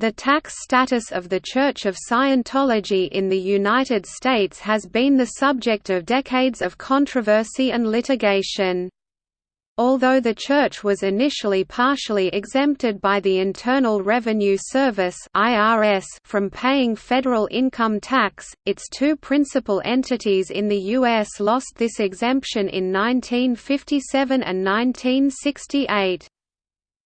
The tax status of the Church of Scientology in the United States has been the subject of decades of controversy and litigation. Although the church was initially partially exempted by the Internal Revenue Service from paying federal income tax, its two principal entities in the US lost this exemption in 1957 and 1968.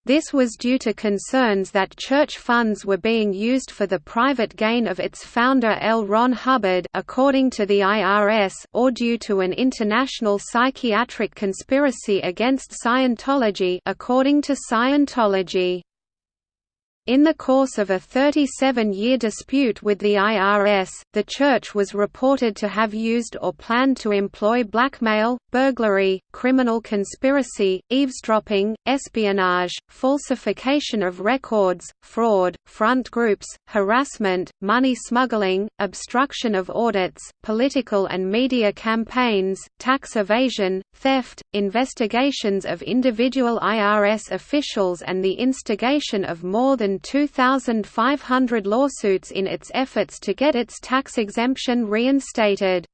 This was due to concerns that church funds were being used for the private gain of its founder L. Ron Hubbard according to the IRS or due to an international psychiatric conspiracy against Scientology according to Scientology. In the course of a 37-year dispute with the IRS, the church was reported to have used or planned to employ blackmail, burglary, criminal conspiracy, eavesdropping, espionage, falsification of records, fraud, front groups, harassment, money smuggling, obstruction of audits, political and media campaigns, tax evasion, theft, investigations of individual IRS officials and the instigation of more than 2,500 lawsuits in its efforts to get its tax exemption reinstated.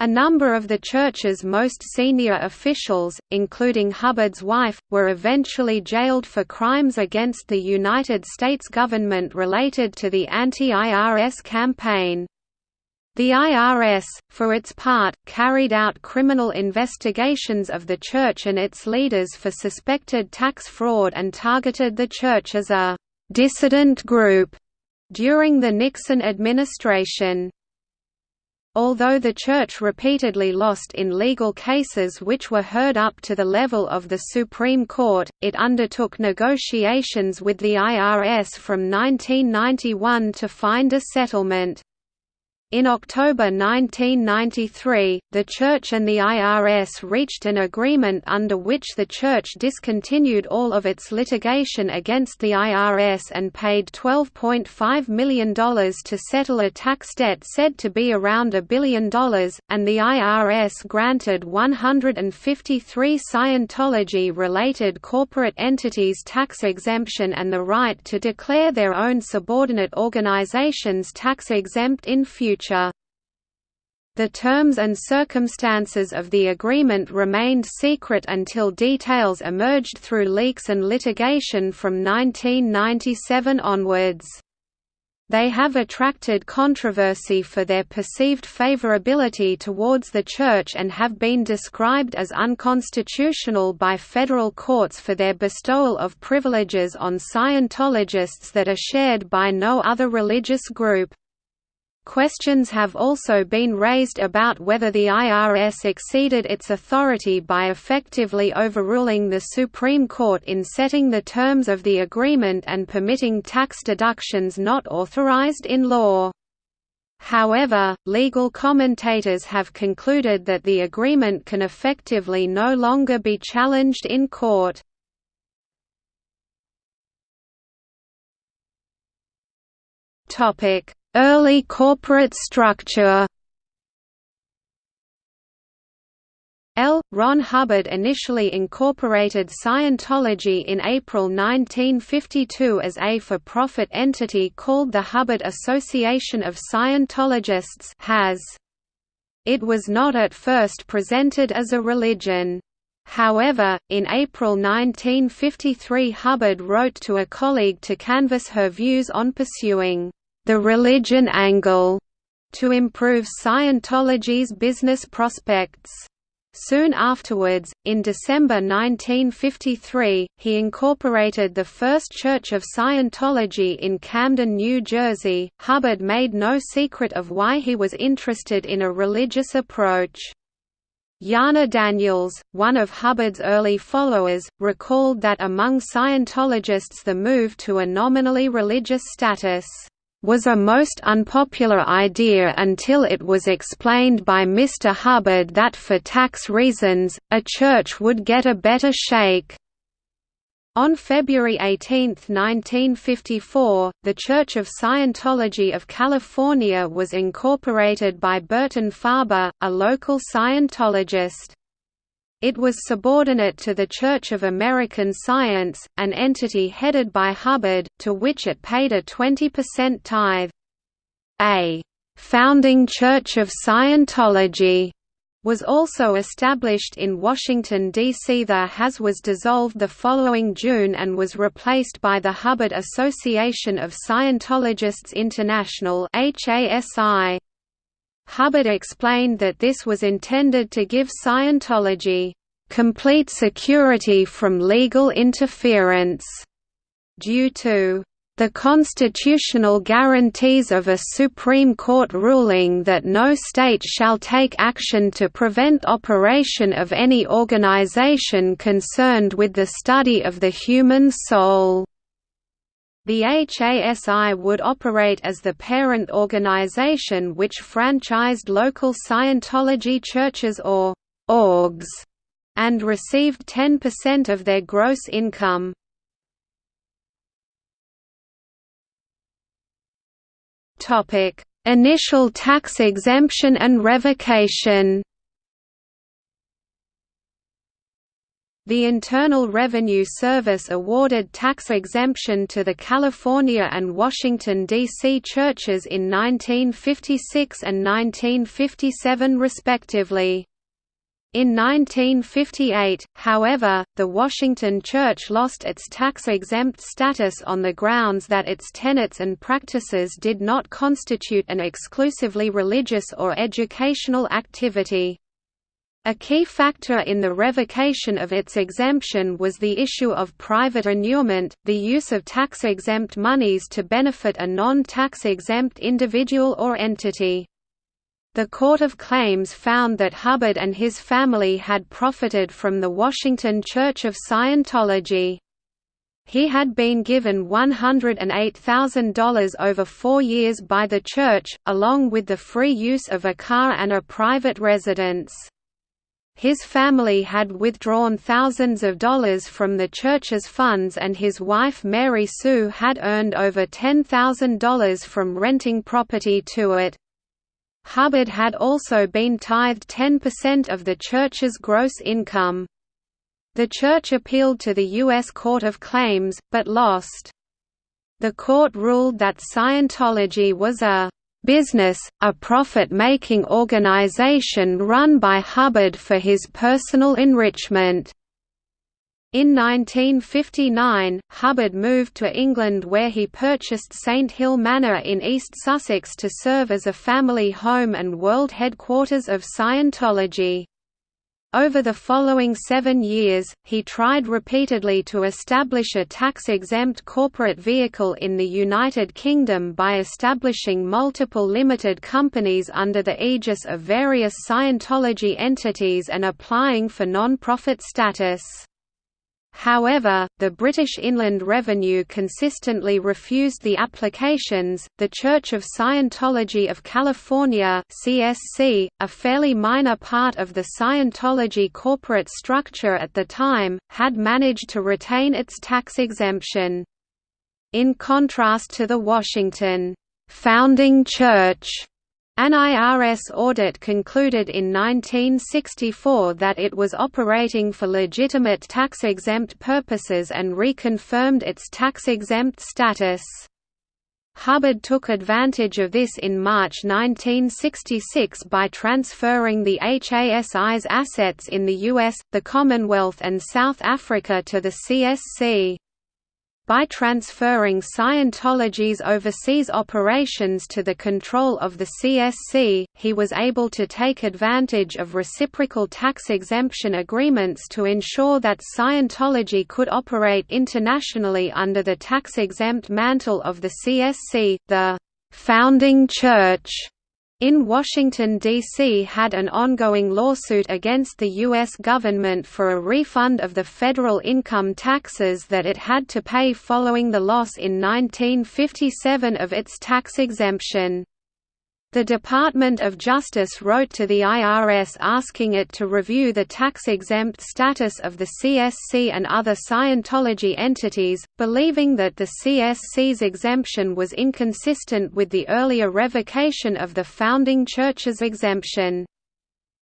A number of the church's most senior officials, including Hubbard's wife, were eventually jailed for crimes against the United States government related to the anti-IRS campaign. The IRS, for its part, carried out criminal investigations of the church and its leaders for suspected tax fraud and targeted the church as a dissident group during the Nixon administration. Although the Church repeatedly lost in legal cases which were heard up to the level of the Supreme Court, it undertook negotiations with the IRS from 1991 to find a settlement. In October 1993, the Church and the IRS reached an agreement under which the Church discontinued all of its litigation against the IRS and paid $12.5 million to settle a tax debt said to be around a billion dollars, and the IRS granted 153 Scientology-related corporate entities tax exemption and the right to declare their own subordinate organizations tax-exempt in future The terms and circumstances of the agreement remained secret until details emerged through leaks and litigation from 1997 onwards. They have attracted controversy for their perceived favorability towards the Church and have been described as unconstitutional by federal courts for their bestowal of privileges on Scientologists that are shared by no other religious group. Questions have also been raised about whether the IRS exceeded its authority by effectively overruling the Supreme Court in setting the terms of the agreement and permitting tax deductions not authorized in law. However, legal commentators have concluded that the agreement can effectively no longer be challenged in court. Topic Early corporate structure L. Ron Hubbard initially incorporated Scientology in April 1952 as a for-profit entity called the Hubbard Association of Scientologists HAS. It was not at first presented as a religion. However, in April 1953 Hubbard wrote to a colleague to canvass her views on pursuing the religion angle to improve Scientology's business prospects. Soon afterwards, in December 1953, he incorporated the First Church of Scientology in Camden, New Jersey. Hubbard made no secret of why he was interested in a religious approach. Yana Daniels, one of Hubbard's early followers, recalled that among Scientologists the move to a nominally religious status was a most unpopular idea until it was explained by Mr. Hubbard that for tax reasons, a church would get a better shake. On February 18, 1954, the Church of Scientology of California was incorporated by Burton Farber, a local Scientologist. It was subordinate to the Church of American Science, an entity headed by Hubbard, to which it paid a 20% tithe. A «founding Church of Scientology» was also established in Washington, D.C. The HAS was dissolved the following June and was replaced by the Hubbard Association of Scientologists International HASI. Hubbard explained that this was intended to give Scientology complete security from legal interference due to the constitutional guarantees of a Supreme Court ruling that no state shall take action to prevent operation of any organization concerned with the study of the human soul. The HASI would operate as the parent organization which franchised local Scientology churches or orgs and received 10% of their gross income. Initial tax exemption and revocation. The Internal Revenue Service awarded tax exemption to the California and Washington, D.C. churches in 1956 and 1957 respectively. In 1958, however, the Washington Church lost its tax-exempt status on the grounds that its tenets and practices did not constitute an exclusively religious or educational activity. A key factor in the revocation of its exemption was the issue of private inurement, the use of tax-exempt monies to benefit a non-tax exempt individual or entity. The Court of Claims found that Hubbard and his family had profited from the Washington Church of Scientology. He had been given $108,000 over four years by the church, along with the free use of a car and a private residence. His family had withdrawn thousands of dollars from the church's funds and his wife Mary Sue had earned over $10,000 from renting property to it. Hubbard had also been tithed 10% of the church's gross income. The church appealed to the U.S. Court of Claims, but lost. The court ruled that Scientology was a business, a profit-making organization run by Hubbard for his personal enrichment. In 1959, Hubbard moved to England where he purchased St Hill Manor in East Sussex to serve as a family home and world headquarters of Scientology. Over the following seven years, he tried repeatedly to establish a tax-exempt corporate vehicle in the United Kingdom by establishing multiple limited companies under the aegis of various Scientology entities and applying for non-profit status. However, the British Inland Revenue consistently refused the applications. The Church of Scientology of California (CSC), a fairly minor part of the Scientology corporate structure at the time, had managed to retain its tax exemption. In contrast to the Washington founding church an IRS audit concluded in 1964 that it was operating for legitimate tax-exempt purposes and reconfirmed its tax-exempt status. Hubbard took advantage of this in March 1966 by transferring the HASI's assets in the US, the Commonwealth and South Africa to the CSC. By transferring Scientology's overseas operations to the control of the CSC, he was able to take advantage of reciprocal tax exemption agreements to ensure that Scientology could operate internationally under the tax-exempt mantle of the CSC, the «founding church» in Washington, D.C. had an ongoing lawsuit against the U.S. government for a refund of the federal income taxes that it had to pay following the loss in 1957 of its tax exemption. The Department of Justice wrote to the IRS asking it to review the tax-exempt status of the CSC and other Scientology entities, believing that the CSC's exemption was inconsistent with the earlier revocation of the founding church's exemption.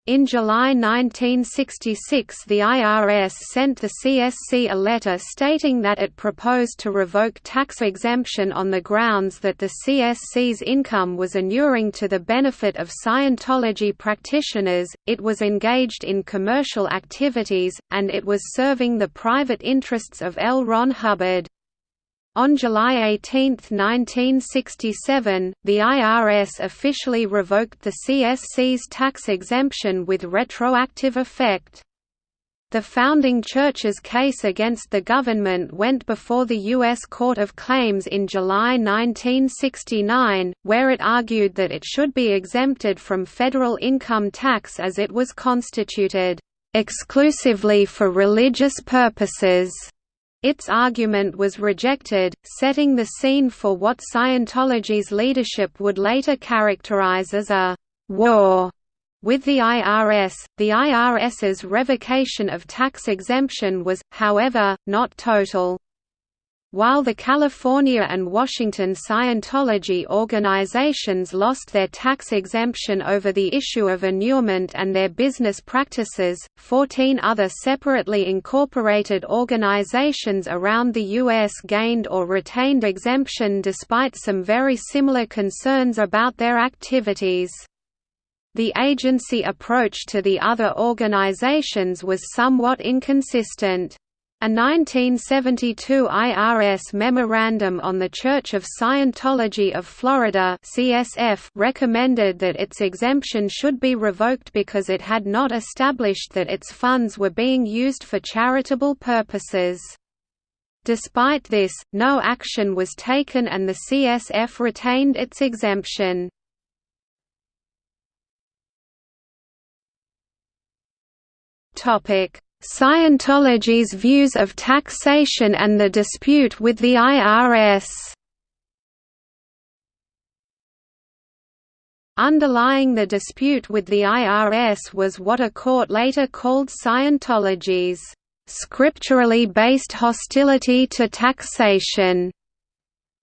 In July 1966 the IRS sent the CSC a letter stating that it proposed to revoke tax exemption on the grounds that the CSC's income was inuring to the benefit of Scientology practitioners, it was engaged in commercial activities, and it was serving the private interests of L. Ron Hubbard. On July 18, 1967, the IRS officially revoked the CSC's tax exemption with retroactive effect. The founding church's case against the government went before the U.S. Court of Claims in July 1969, where it argued that it should be exempted from federal income tax as it was constituted, "...exclusively for religious purposes." Its argument was rejected, setting the scene for what Scientology's leadership would later characterize as a «war» with the IRS. The IRS's revocation of tax exemption was, however, not total. While the California and Washington Scientology organizations lost their tax exemption over the issue of inurement and their business practices, 14 other separately incorporated organizations around the U.S. gained or retained exemption despite some very similar concerns about their activities. The agency approach to the other organizations was somewhat inconsistent. A 1972 IRS memorandum on the Church of Scientology of Florida CSF recommended that its exemption should be revoked because it had not established that its funds were being used for charitable purposes. Despite this, no action was taken and the CSF retained its exemption. Topic Scientology's views of taxation and the dispute with the IRS Underlying the dispute with the IRS was what a court later called Scientology's scripturally based hostility to taxation.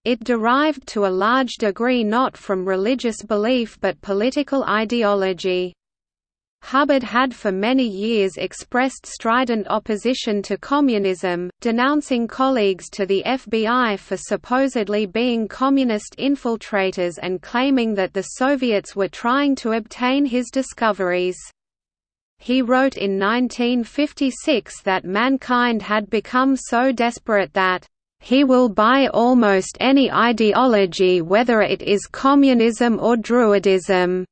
It derived to a large degree not from religious belief but political ideology. Hubbard had for many years expressed strident opposition to communism, denouncing colleagues to the FBI for supposedly being communist infiltrators and claiming that the Soviets were trying to obtain his discoveries. He wrote in 1956 that mankind had become so desperate that he will buy almost any ideology whether it is communism or Druidism.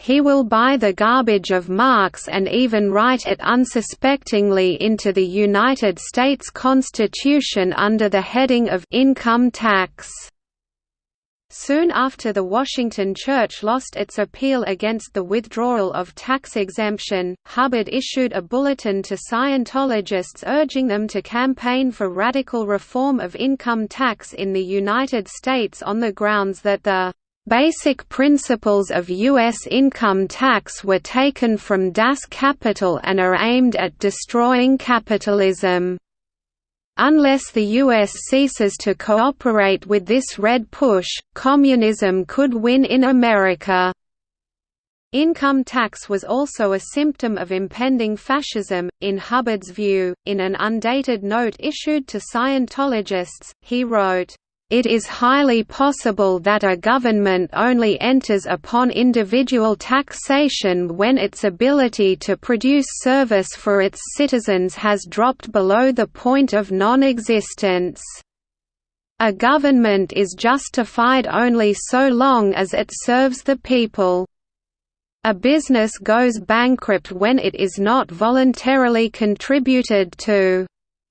He will buy the garbage of Marx and even write it unsuspectingly into the United States Constitution under the heading of income tax. Soon after the Washington Church lost its appeal against the withdrawal of tax exemption, Hubbard issued a bulletin to Scientologists urging them to campaign for radical reform of income tax in the United States on the grounds that the Basic principles of U.S. income tax were taken from Das Kapital and are aimed at destroying capitalism. Unless the U.S. ceases to cooperate with this red push, communism could win in America. Income tax was also a symptom of impending fascism, in Hubbard's view. In an undated note issued to Scientologists, he wrote, it is highly possible that a government only enters upon individual taxation when its ability to produce service for its citizens has dropped below the point of non-existence. A government is justified only so long as it serves the people. A business goes bankrupt when it is not voluntarily contributed to.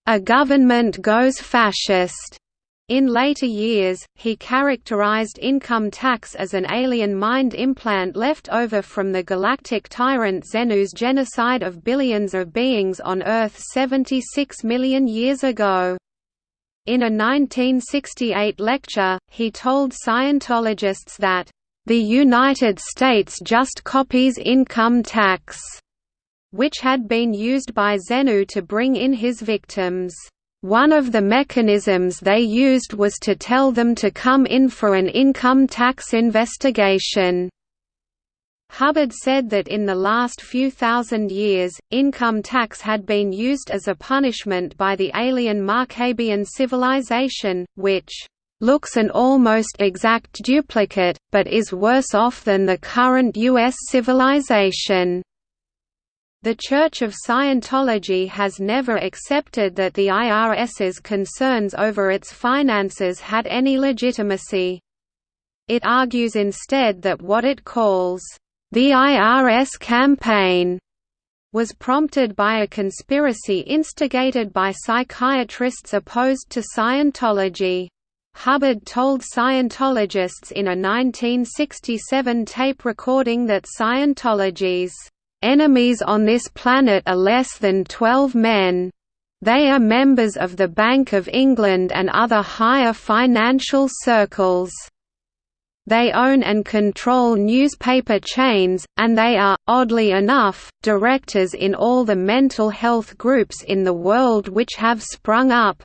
A government goes fascist in later years, he characterized income tax as an alien mind implant left over from the galactic tyrant Xenu's genocide of billions of beings on Earth 76 million years ago. In a 1968 lecture, he told Scientologists that, "...the United States just copies income tax," which had been used by Zenu to bring in his victims. One of the mechanisms they used was to tell them to come in for an income tax investigation. Hubbard said that in the last few thousand years, income tax had been used as a punishment by the alien Marcabian civilization, which looks an almost exact duplicate, but is worse off than the current U.S. civilization. The Church of Scientology has never accepted that the IRS's concerns over its finances had any legitimacy. It argues instead that what it calls the IRS campaign was prompted by a conspiracy instigated by psychiatrists opposed to Scientology. Hubbard told Scientologists in a 1967 tape recording that Scientology's enemies on this planet are less than 12 men. They are members of the Bank of England and other higher financial circles. They own and control newspaper chains, and they are, oddly enough, directors in all the mental health groups in the world which have sprung up.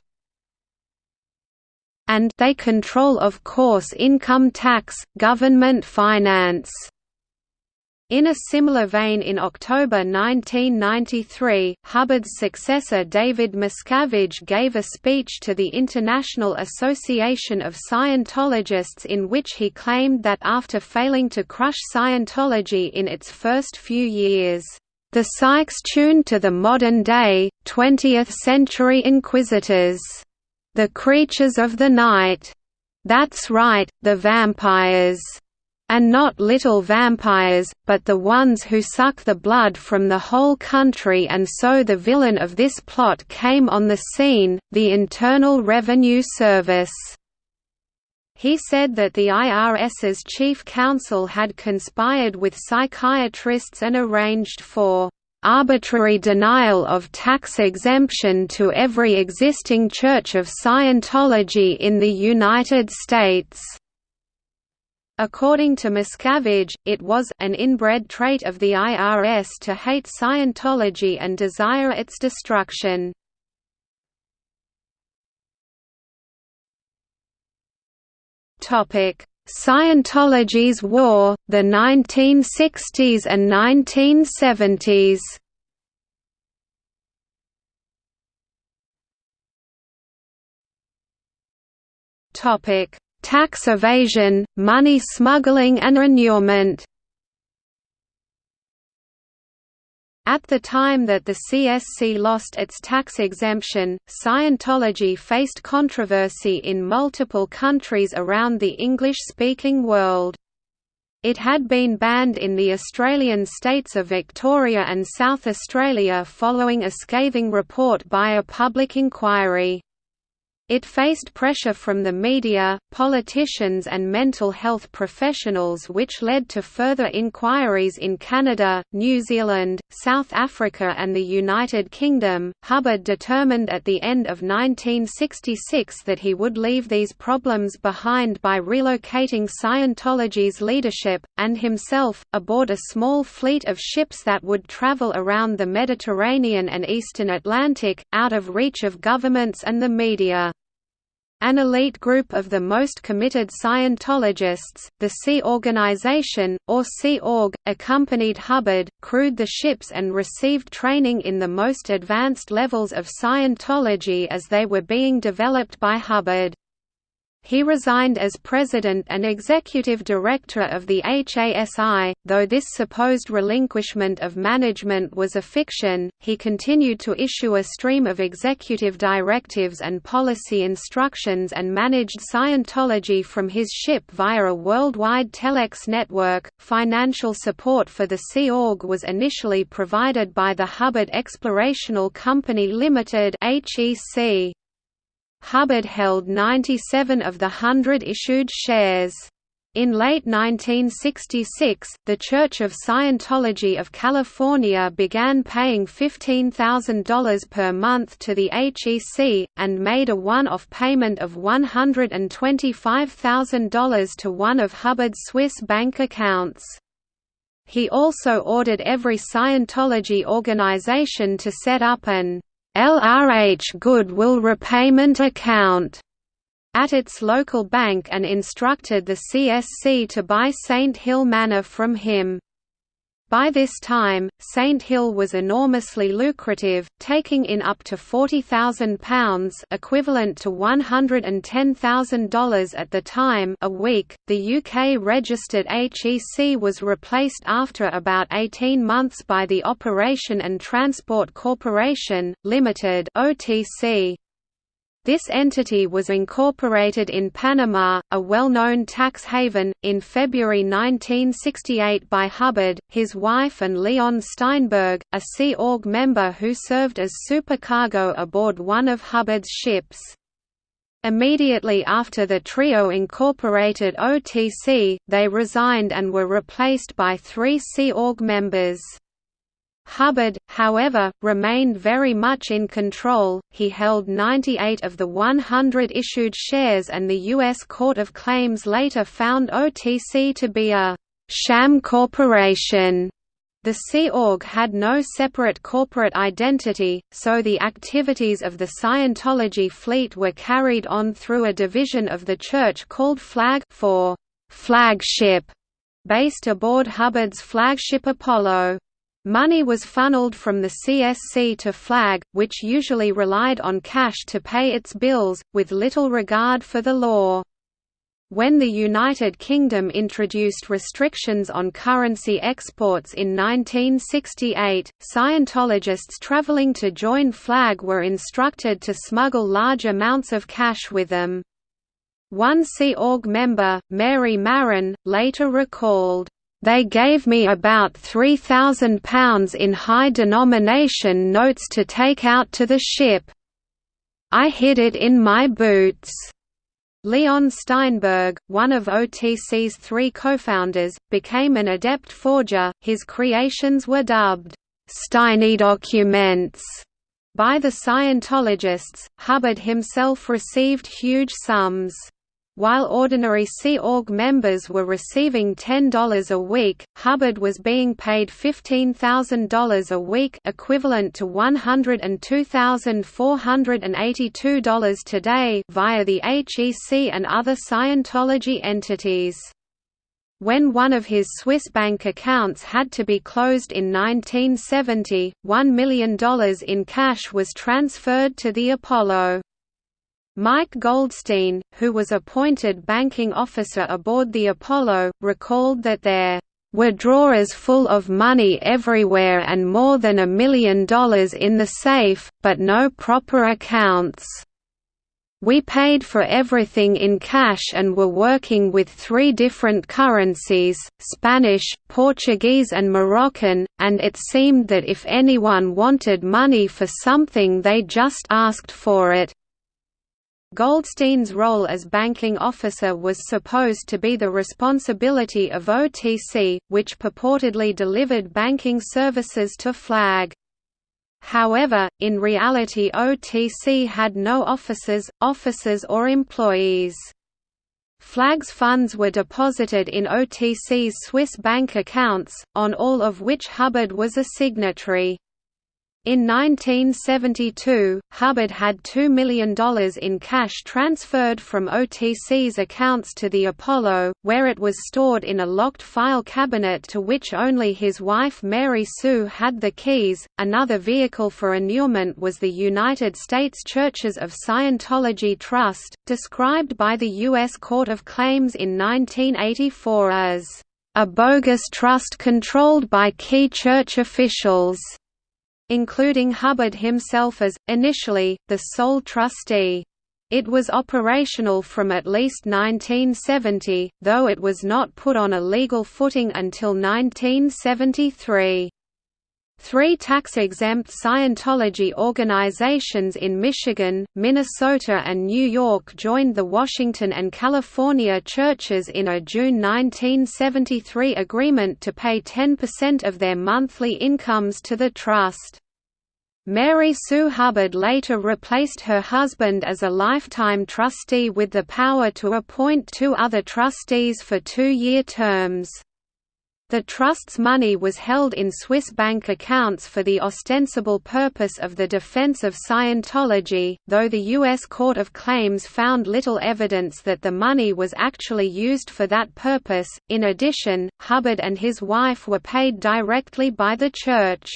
And they control of course income tax, government finance. In a similar vein in October 1993, Hubbard's successor David Miscavige gave a speech to the International Association of Scientologists in which he claimed that after failing to crush Scientology in its first few years, the psychs tuned to the modern-day, 20th-century inquisitors, the creatures of the night. That's right, the vampires and not little vampires, but the ones who suck the blood from the whole country and so the villain of this plot came on the scene, the Internal Revenue Service. He said that the IRS's chief counsel had conspired with psychiatrists and arranged for arbitrary denial of tax exemption to every existing Church of Scientology in the United States. According to Miscavige, it was an inbred trait of the IRS to hate Scientology and desire its destruction. Topic: Scientology's War, the 1960s and 1970s Topic tax evasion, money smuggling and inurement. At the time that the CSC lost its tax exemption, Scientology faced controversy in multiple countries around the English-speaking world. It had been banned in the Australian states of Victoria and South Australia following a scathing report by a public inquiry. It faced pressure from the media, politicians and mental health professionals which led to further inquiries in Canada, New Zealand, South Africa and the United Kingdom. Hubbard determined at the end of 1966 that he would leave these problems behind by relocating Scientology's leadership, and himself, aboard a small fleet of ships that would travel around the Mediterranean and eastern Atlantic, out of reach of governments and the media. An elite group of the most committed Scientologists, the Sea Organization, or Sea Org, accompanied Hubbard, crewed the ships and received training in the most advanced levels of Scientology as they were being developed by Hubbard. He resigned as president and executive director of the HASI, though this supposed relinquishment of management was a fiction, he continued to issue a stream of executive directives and policy instructions and managed Scientology from his ship via a worldwide telex network. Financial support for the Sea Org was initially provided by the Hubbard Explorational Company Limited (HEC). Hubbard held 97 of the hundred issued shares. In late 1966, the Church of Scientology of California began paying $15,000 per month to the HEC, and made a one-off payment of $125,000 to one of Hubbard's Swiss bank accounts. He also ordered every Scientology organization to set up an LRH Goodwill Repayment Account at its local bank and instructed the CSC to buy Saint Hill Manor from him. By this time, Saint Hill was enormously lucrative, taking in up to £40,000 equivalent to $110,000 at the time a week. The UK-registered HEC was replaced after about 18 months by the Operation and Transport Corporation, Limited (OTC). This entity was incorporated in Panama, a well-known tax haven, in February 1968 by Hubbard, his wife and Leon Steinberg, a Sea Org member who served as supercargo aboard one of Hubbard's ships. Immediately after the trio incorporated OTC, they resigned and were replaced by three Sea Org members. Hubbard, however, remained very much in control, he held 98 of the 100 issued shares and the U.S. Court of Claims later found OTC to be a «sham corporation». The Sea Org had no separate corporate identity, so the activities of the Scientology fleet were carried on through a division of the church called Flag for «flagship», based aboard Hubbard's flagship Apollo. Money was funneled from the CSC to Flag, which usually relied on cash to pay its bills, with little regard for the law. When the United Kingdom introduced restrictions on currency exports in 1968, Scientologists travelling to join Flag were instructed to smuggle large amounts of cash with them. One Sea Org member, Mary Marin, later recalled, they gave me about £3,000 in high-denomination notes to take out to the ship. I hid it in my boots. Leon Steinberg, one of OTC's three co-founders, became an adept forger. His creations were dubbed Steiny documents by the Scientologists. Hubbard himself received huge sums. While ordinary Sea Org members were receiving $10 a week, Hubbard was being paid $15,000 a week equivalent to $102,482 today via the HEC and other Scientology entities. When one of his Swiss bank accounts had to be closed in 1970, $1 million in cash was transferred to the Apollo. Mike Goldstein, who was appointed banking officer aboard the Apollo, recalled that there were drawers full of money everywhere and more than a million dollars in the safe, but no proper accounts. We paid for everything in cash and were working with three different currencies, Spanish, Portuguese and Moroccan, and it seemed that if anyone wanted money for something they just asked for it, Goldstein's role as banking officer was supposed to be the responsibility of OTC, which purportedly delivered banking services to Flag. However, in reality OTC had no offices, officers or employees. Flag's funds were deposited in OTC's Swiss bank accounts, on all of which Hubbard was a signatory. In 1972, Hubbard had $2 million in cash transferred from OTC's accounts to the Apollo, where it was stored in a locked file cabinet to which only his wife Mary Sue had the keys. Another vehicle for inurement was the United States Churches of Scientology Trust, described by the U.S. Court of Claims in 1984 as a bogus trust controlled by key church officials including Hubbard himself as, initially, the sole trustee. It was operational from at least 1970, though it was not put on a legal footing until 1973. Three tax-exempt Scientology organizations in Michigan, Minnesota and New York joined the Washington and California churches in a June 1973 agreement to pay 10% of their monthly incomes to the trust. Mary Sue Hubbard later replaced her husband as a lifetime trustee with the power to appoint two other trustees for two-year terms. The trust's money was held in Swiss bank accounts for the ostensible purpose of the defense of Scientology, though the U.S. Court of Claims found little evidence that the money was actually used for that purpose. In addition, Hubbard and his wife were paid directly by the Church.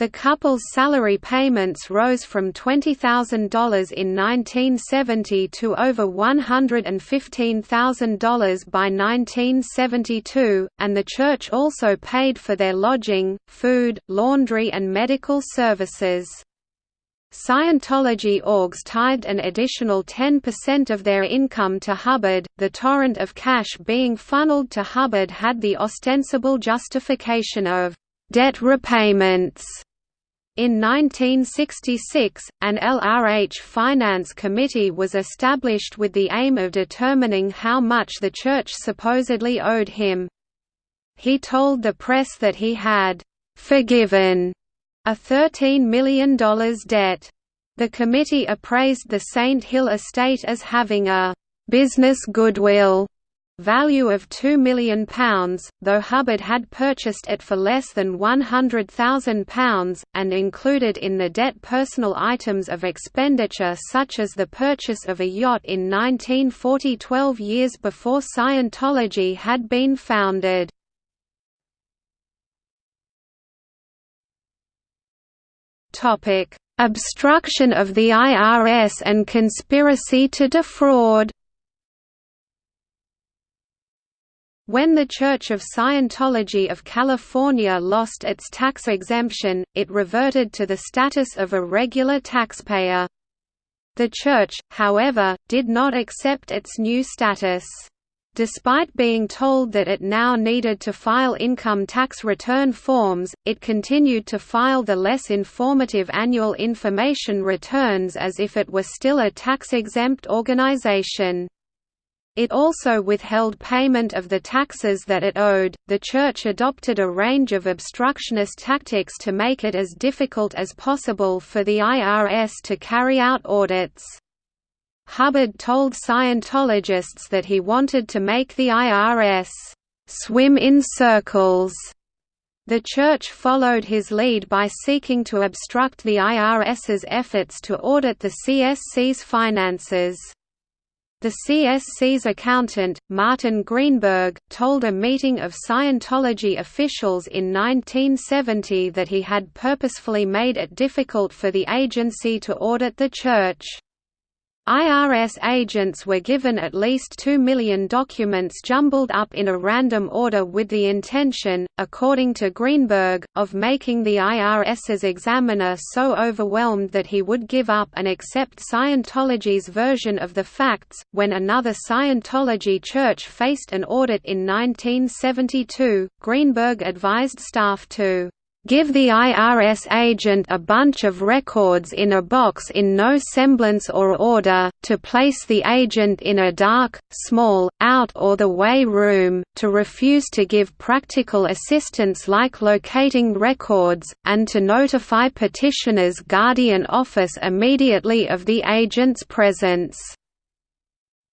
The couple's salary payments rose from $20,000 in 1970 to over $115,000 by 1972, and the church also paid for their lodging, food, laundry and medical services. Scientology orgs tithed an additional 10% of their income to Hubbard. The torrent of cash being funneled to Hubbard had the ostensible justification of debt repayments in 1966, an LRH Finance Committee was established with the aim of determining how much the Church supposedly owed him. He told the press that he had «forgiven» a $13 million debt. The committee appraised the Saint Hill estate as having a «business goodwill» value of £2 million, though Hubbard had purchased it for less than £100,000, and included in the debt personal items of expenditure such as the purchase of a yacht in 1940 12 years before Scientology had been founded. Obstruction of the IRS and conspiracy to defraud When the Church of Scientology of California lost its tax exemption, it reverted to the status of a regular taxpayer. The Church, however, did not accept its new status. Despite being told that it now needed to file income tax return forms, it continued to file the less informative annual information returns as if it were still a tax-exempt organization. It also withheld payment of the taxes that it owed. The Church adopted a range of obstructionist tactics to make it as difficult as possible for the IRS to carry out audits. Hubbard told Scientologists that he wanted to make the IRS swim in circles. The Church followed his lead by seeking to obstruct the IRS's efforts to audit the CSC's finances. The CSC's accountant, Martin Greenberg, told a meeting of Scientology officials in 1970 that he had purposefully made it difficult for the agency to audit the Church. IRS agents were given at least 2 million documents jumbled up in a random order with the intention, according to Greenberg, of making the IRS's examiner so overwhelmed that he would give up and accept Scientology's version of the facts. When another Scientology church faced an audit in 1972, Greenberg advised staff to Give the IRS agent a bunch of records in a box in no semblance or order, to place the agent in a dark, small, out-or-the-way room, to refuse to give practical assistance like locating records, and to notify petitioner's guardian office immediately of the agent's presence.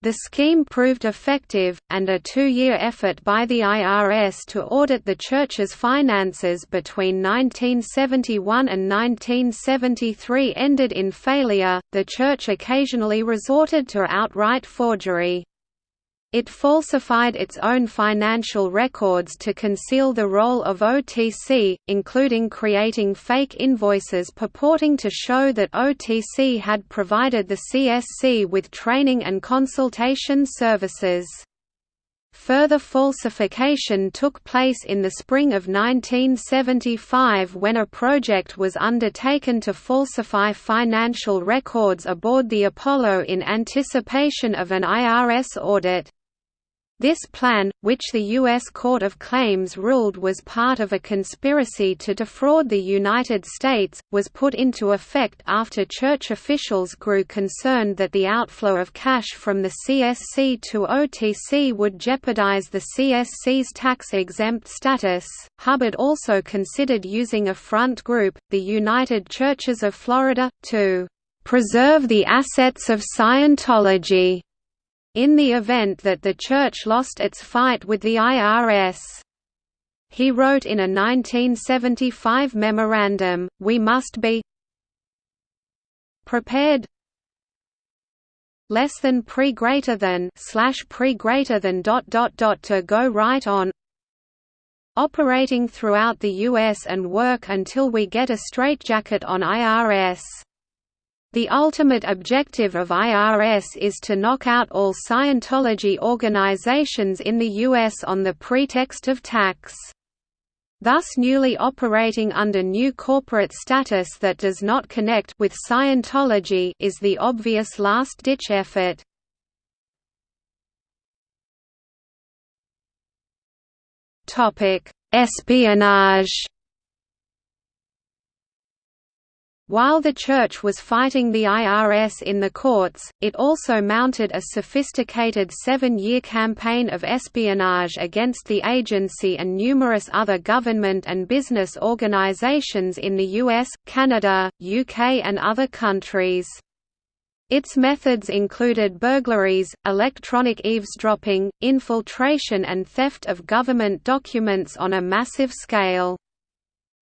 The scheme proved effective, and a two-year effort by the IRS to audit the Church's finances between 1971 and 1973 ended in failure. The Church occasionally resorted to outright forgery. It falsified its own financial records to conceal the role of OTC, including creating fake invoices purporting to show that OTC had provided the CSC with training and consultation services. Further falsification took place in the spring of 1975 when a project was undertaken to falsify financial records aboard the Apollo in anticipation of an IRS audit. This plan, which the U.S. Court of Claims ruled was part of a conspiracy to defraud the United States, was put into effect after church officials grew concerned that the outflow of cash from the CSC to OTC would jeopardize the CSC's tax-exempt status. Hubbard also considered using a front group, the United Churches of Florida, to preserve the assets of Scientology in the event that the Church lost its fight with the IRS. He wrote in a 1975 memorandum, we must be prepared less than pre greater than slash pre greater than dot dot dot to go right on operating throughout the US and work until we get a straitjacket on IRS. The ultimate objective of IRS is to knock out all Scientology organizations in the U.S. on the pretext of tax thus newly operating under new corporate status that does not connect with Scientology is the obvious last-ditch effort. Espionage While the Church was fighting the IRS in the courts, it also mounted a sophisticated seven-year campaign of espionage against the agency and numerous other government and business organizations in the US, Canada, UK and other countries. Its methods included burglaries, electronic eavesdropping, infiltration and theft of government documents on a massive scale.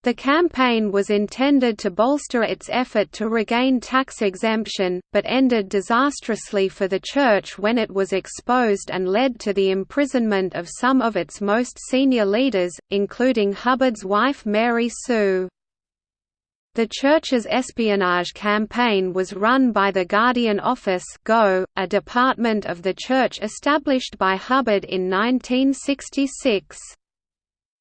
The campaign was intended to bolster its effort to regain tax exemption, but ended disastrously for the Church when it was exposed and led to the imprisonment of some of its most senior leaders, including Hubbard's wife Mary Sue. The Church's espionage campaign was run by the Guardian Office GO, a department of the Church established by Hubbard in 1966.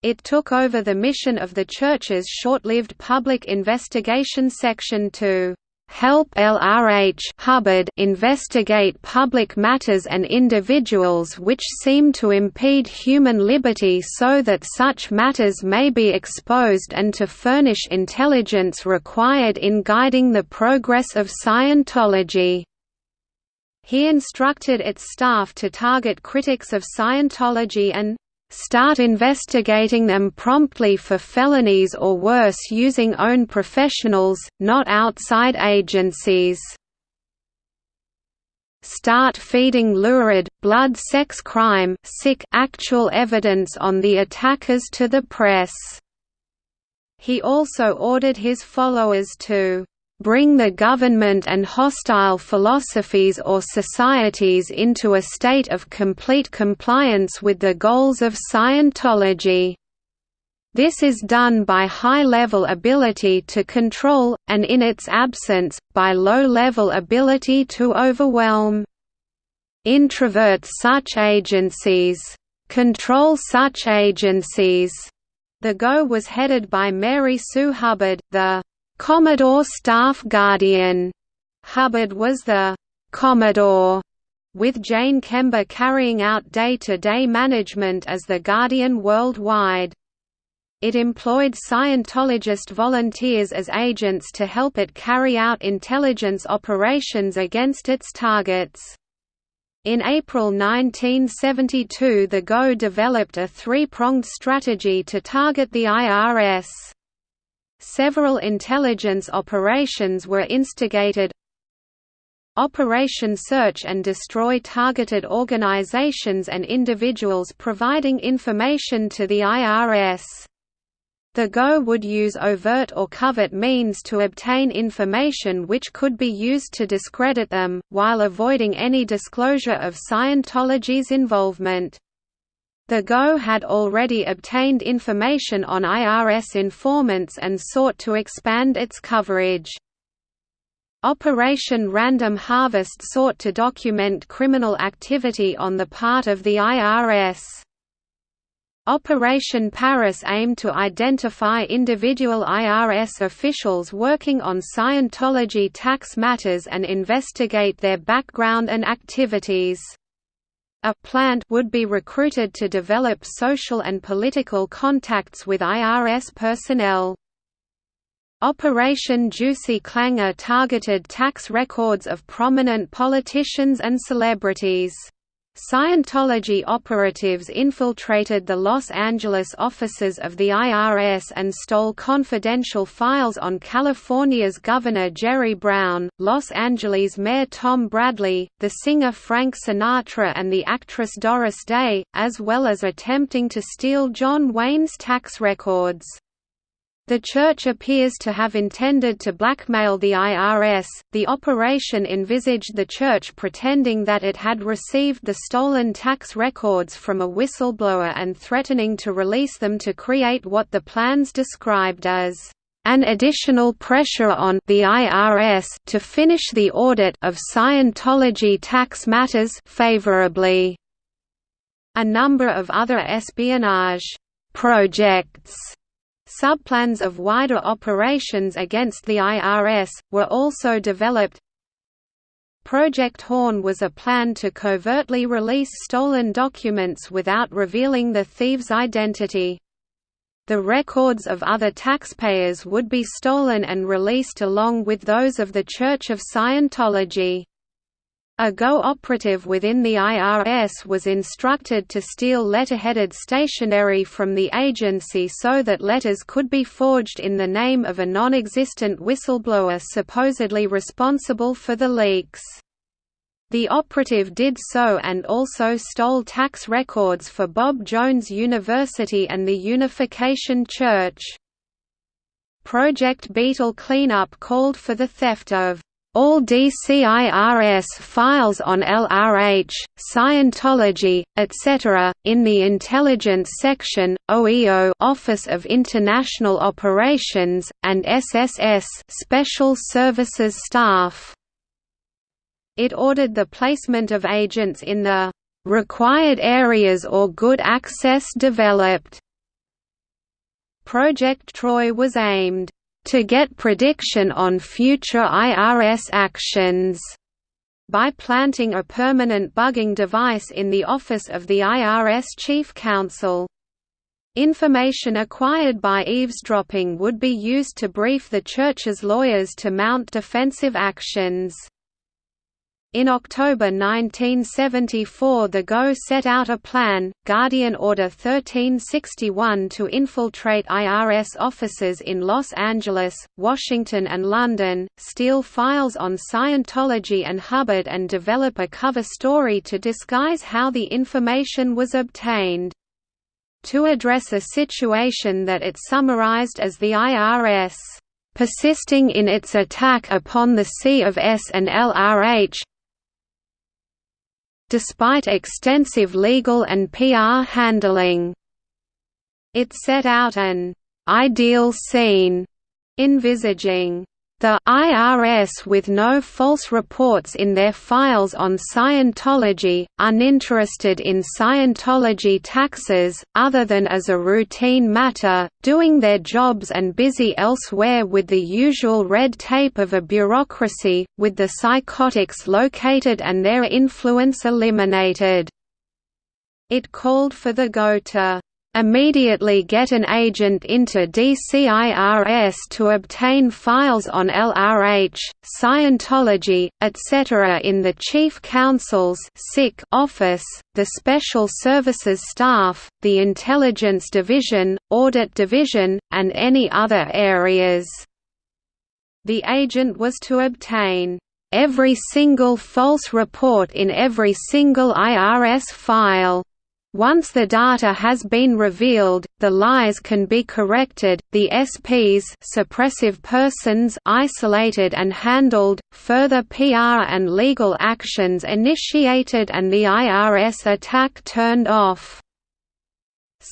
It took over the mission of the Church's short-lived Public Investigation Section to help LRH Hubbard investigate public matters and individuals which seem to impede human liberty so that such matters may be exposed and to furnish intelligence required in guiding the progress of Scientology. He instructed its staff to target critics of Scientology and start investigating them promptly for felonies or worse using own professionals, not outside agencies. Start feeding lurid, blood sex crime sick actual evidence on the attackers to the press. He also ordered his followers to bring the government and hostile philosophies or societies into a state of complete compliance with the goals of Scientology. This is done by high-level ability to control, and in its absence, by low-level ability to overwhelm. Introvert such agencies. Control such agencies. The GO was headed by Mary Sue Hubbard, the Commodore Staff Guardian. Hubbard was the Commodore, with Jane Kember carrying out day-to-day -day management as the Guardian worldwide. It employed Scientologist volunteers as agents to help it carry out intelligence operations against its targets. In April 1972 the GO developed a three-pronged strategy to target the IRS. Several intelligence operations were instigated Operation Search and Destroy targeted organizations and individuals providing information to the IRS. The GO would use overt or covert means to obtain information which could be used to discredit them, while avoiding any disclosure of Scientology's involvement. The GO had already obtained information on IRS informants and sought to expand its coverage. Operation Random Harvest sought to document criminal activity on the part of the IRS. Operation Paris aimed to identify individual IRS officials working on Scientology tax matters and investigate their background and activities. A plant would be recruited to develop social and political contacts with IRS personnel. Operation Juicy Clanger targeted tax records of prominent politicians and celebrities. Scientology operatives infiltrated the Los Angeles offices of the IRS and stole confidential files on California's Governor Jerry Brown, Los Angeles Mayor Tom Bradley, the singer Frank Sinatra and the actress Doris Day, as well as attempting to steal John Wayne's tax records. The church appears to have intended to blackmail the IRS. The operation envisaged the church pretending that it had received the stolen tax records from a whistleblower and threatening to release them to create what the plans described as an additional pressure on the IRS to finish the audit of Scientology tax matters favorably. A number of other espionage projects Subplans of wider operations against the IRS, were also developed. Project Horn was a plan to covertly release stolen documents without revealing the thief's identity. The records of other taxpayers would be stolen and released along with those of the Church of Scientology. A GO operative within the IRS was instructed to steal letterheaded stationery from the agency so that letters could be forged in the name of a non-existent whistleblower supposedly responsible for the leaks. The operative did so and also stole tax records for Bob Jones University and the Unification Church. Project Beetle Cleanup called for the theft of all DCIRS files on LRH, Scientology, etc., in the Intelligence Section, OEO Office of International Operations, and SSS Special Services Staff. It ordered the placement of agents in the required areas or good access developed. Project Troy was aimed to get prediction on future IRS actions by planting a permanent bugging device in the office of the IRS Chief Counsel. Information acquired by eavesdropping would be used to brief the church's lawyers to mount defensive actions. In October 1974 the GO set out a plan, Guardian Order 1361 to infiltrate IRS offices in Los Angeles, Washington and London, steal files on Scientology and Hubbard and develop a cover story to disguise how the information was obtained. To address a situation that it summarized as the IRS persisting in its attack upon the C of S and LRH, despite extensive legal and PR handling. It set out an «ideal scene», envisaging the IRS with no false reports in their files on Scientology, uninterested in Scientology taxes, other than as a routine matter, doing their jobs and busy elsewhere with the usual red tape of a bureaucracy, with the psychotics located and their influence eliminated. It called for the GO to immediately get an agent into DCIRS to obtain files on LRH, Scientology, etc. in the Chief Counsel's office, the Special Services Staff, the Intelligence Division, Audit Division, and any other areas. The agent was to obtain every single false report in every single IRS file once the data has been revealed, the lies can be corrected, the SPs suppressive persons isolated and handled, further PR and legal actions initiated and the IRS attack turned off.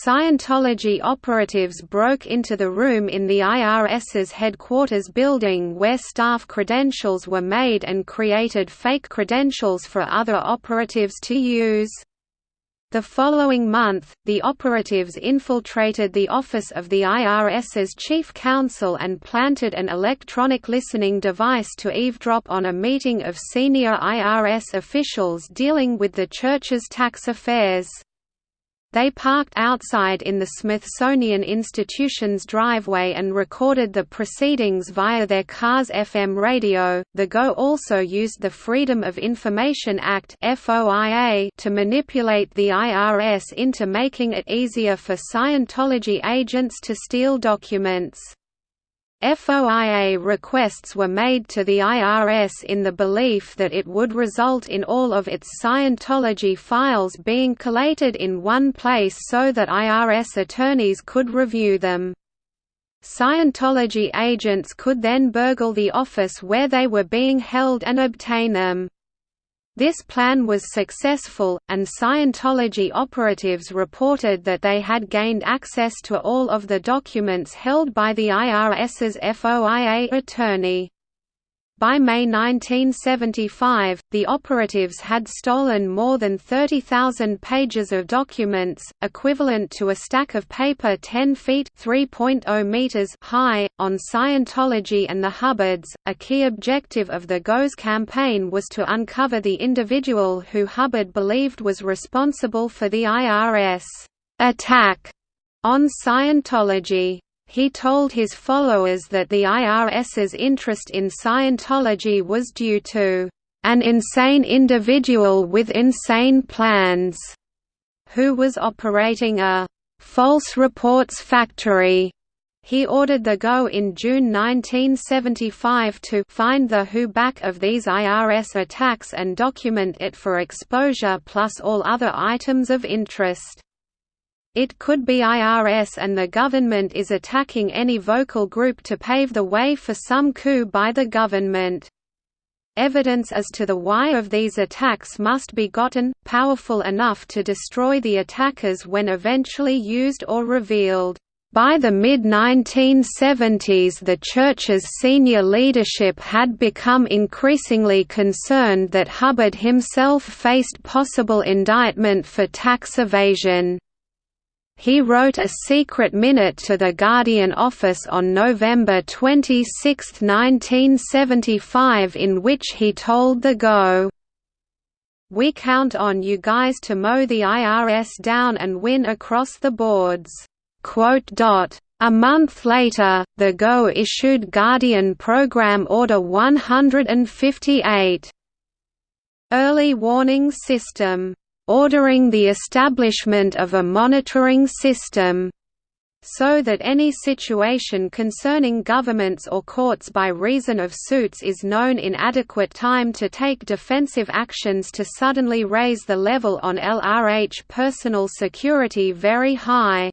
Scientology operatives broke into the room in the IRS's headquarters building where staff credentials were made and created fake credentials for other operatives to use. The following month, the operatives infiltrated the office of the IRS's chief counsel and planted an electronic listening device to eavesdrop on a meeting of senior IRS officials dealing with the church's tax affairs. They parked outside in the Smithsonian Institution's driveway and recorded the proceedings via their car's FM radio. The GO also used the Freedom of Information Act (FOIA) to manipulate the IRS into making it easier for Scientology agents to steal documents. FOIA requests were made to the IRS in the belief that it would result in all of its Scientology files being collated in one place so that IRS attorneys could review them. Scientology agents could then burgle the office where they were being held and obtain them. This plan was successful, and Scientology operatives reported that they had gained access to all of the documents held by the IRS's FOIA attorney. By May 1975, the operatives had stolen more than 30,000 pages of documents, equivalent to a stack of paper 10 feet (3.0 meters) high, on Scientology and the Hubbards. A key objective of the GO's campaign was to uncover the individual who Hubbard believed was responsible for the IRS attack on Scientology. He told his followers that the IRS's interest in Scientology was due to an insane individual with insane plans, who was operating a false reports factory. He ordered the GO in June 1975 to find the who back of these IRS attacks and document it for exposure plus all other items of interest. It could be IRS and the government is attacking any vocal group to pave the way for some coup by the government. Evidence as to the why of these attacks must be gotten, powerful enough to destroy the attackers when eventually used or revealed. By the mid-1970s the Church's senior leadership had become increasingly concerned that Hubbard himself faced possible indictment for tax evasion. He wrote a secret minute to the Guardian office on November 26, 1975 in which he told the Go, We count on you guys to mow the IRS down and win across the boards." A month later, the GO issued Guardian Program Order 158 Early Warning System ordering the establishment of a monitoring system so that any situation concerning governments or courts by reason of suits is known in adequate time to take defensive actions to suddenly raise the level on LRH personal security very high.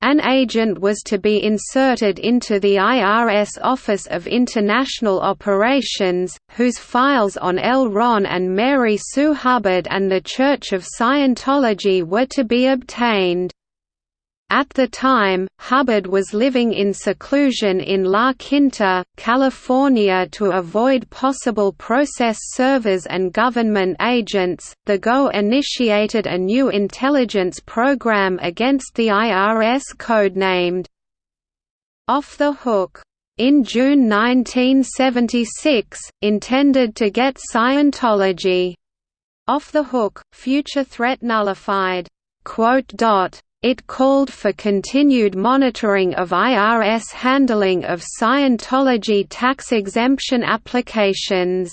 An agent was to be inserted into the IRS Office of International Operations, whose files on L. Ron and Mary Sue Hubbard and the Church of Scientology were to be obtained. At the time, Hubbard was living in seclusion in La Quinta, California to avoid possible process servers and government agents. The GO initiated a new intelligence program against the IRS codenamed Off the Hook in June 1976, intended to get Scientology off the hook, future threat nullified. It called for continued monitoring of IRS handling of Scientology tax exemption applications.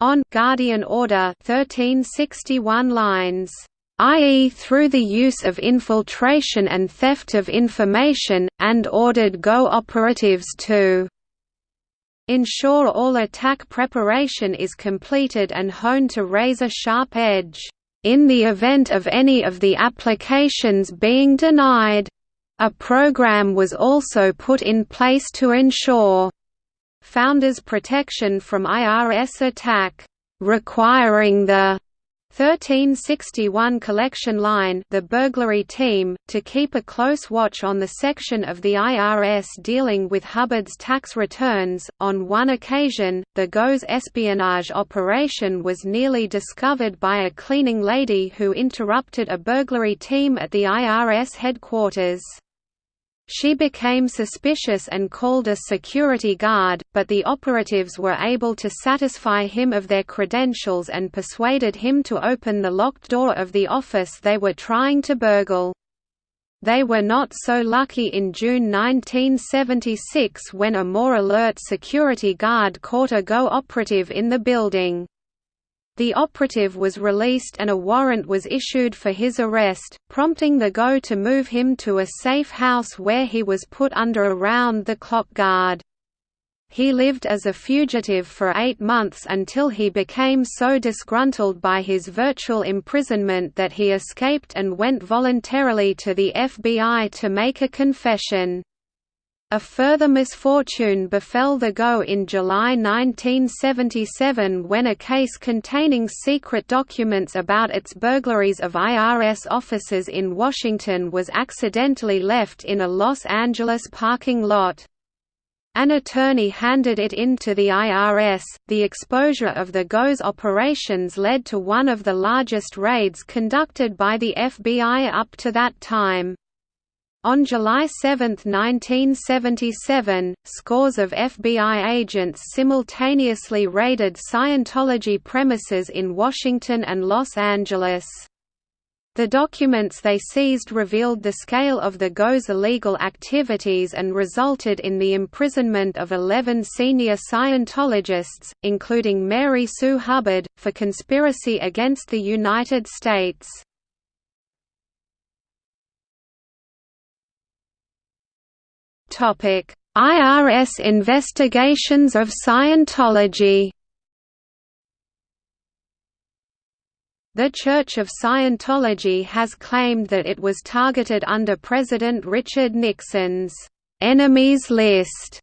On Guardian Order 1361 lines i.e. through the use of infiltration and theft of information, and ordered GO operatives to ensure all attack preparation is completed and honed to razor-sharp edge in the event of any of the applications being denied. A program was also put in place to ensure founders' protection from IRS attack, requiring the 1361 collection line the burglary team, to keep a close watch on the section of the IRS dealing with Hubbard's tax returns. On one occasion, the GO's espionage operation was nearly discovered by a cleaning lady who interrupted a burglary team at the IRS headquarters. She became suspicious and called a security guard, but the operatives were able to satisfy him of their credentials and persuaded him to open the locked door of the office they were trying to burgle. They were not so lucky in June 1976 when a more alert security guard caught a GO operative in the building. The operative was released and a warrant was issued for his arrest, prompting the GO to move him to a safe house where he was put under a round-the-clock guard. He lived as a fugitive for eight months until he became so disgruntled by his virtual imprisonment that he escaped and went voluntarily to the FBI to make a confession. A further misfortune befell the GO in July 1977 when a case containing secret documents about its burglaries of IRS offices in Washington was accidentally left in a Los Angeles parking lot. An attorney handed it in to the IRS. The exposure of the GO's operations led to one of the largest raids conducted by the FBI up to that time. On July 7, 1977, scores of FBI agents simultaneously raided Scientology premises in Washington and Los Angeles. The documents they seized revealed the scale of the GO's illegal activities and resulted in the imprisonment of 11 senior Scientologists, including Mary Sue Hubbard, for conspiracy against the United States. IRS investigations of Scientology The Church of Scientology has claimed that it was targeted under President Richard Nixon's «enemies list»,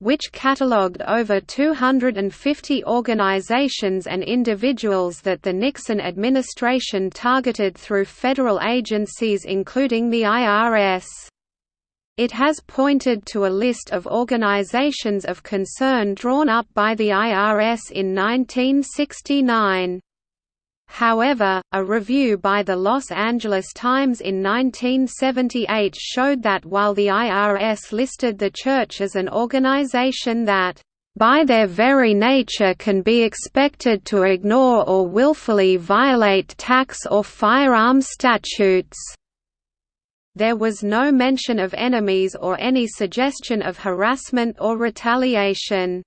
which catalogued over 250 organizations and individuals that the Nixon administration targeted through federal agencies including the IRS. It has pointed to a list of organizations of concern drawn up by the IRS in 1969. However, a review by the Los Angeles Times in 1978 showed that while the IRS listed the church as an organization that by their very nature can be expected to ignore or willfully violate tax or firearm statutes. There was no mention of enemies or any suggestion of harassment or retaliation.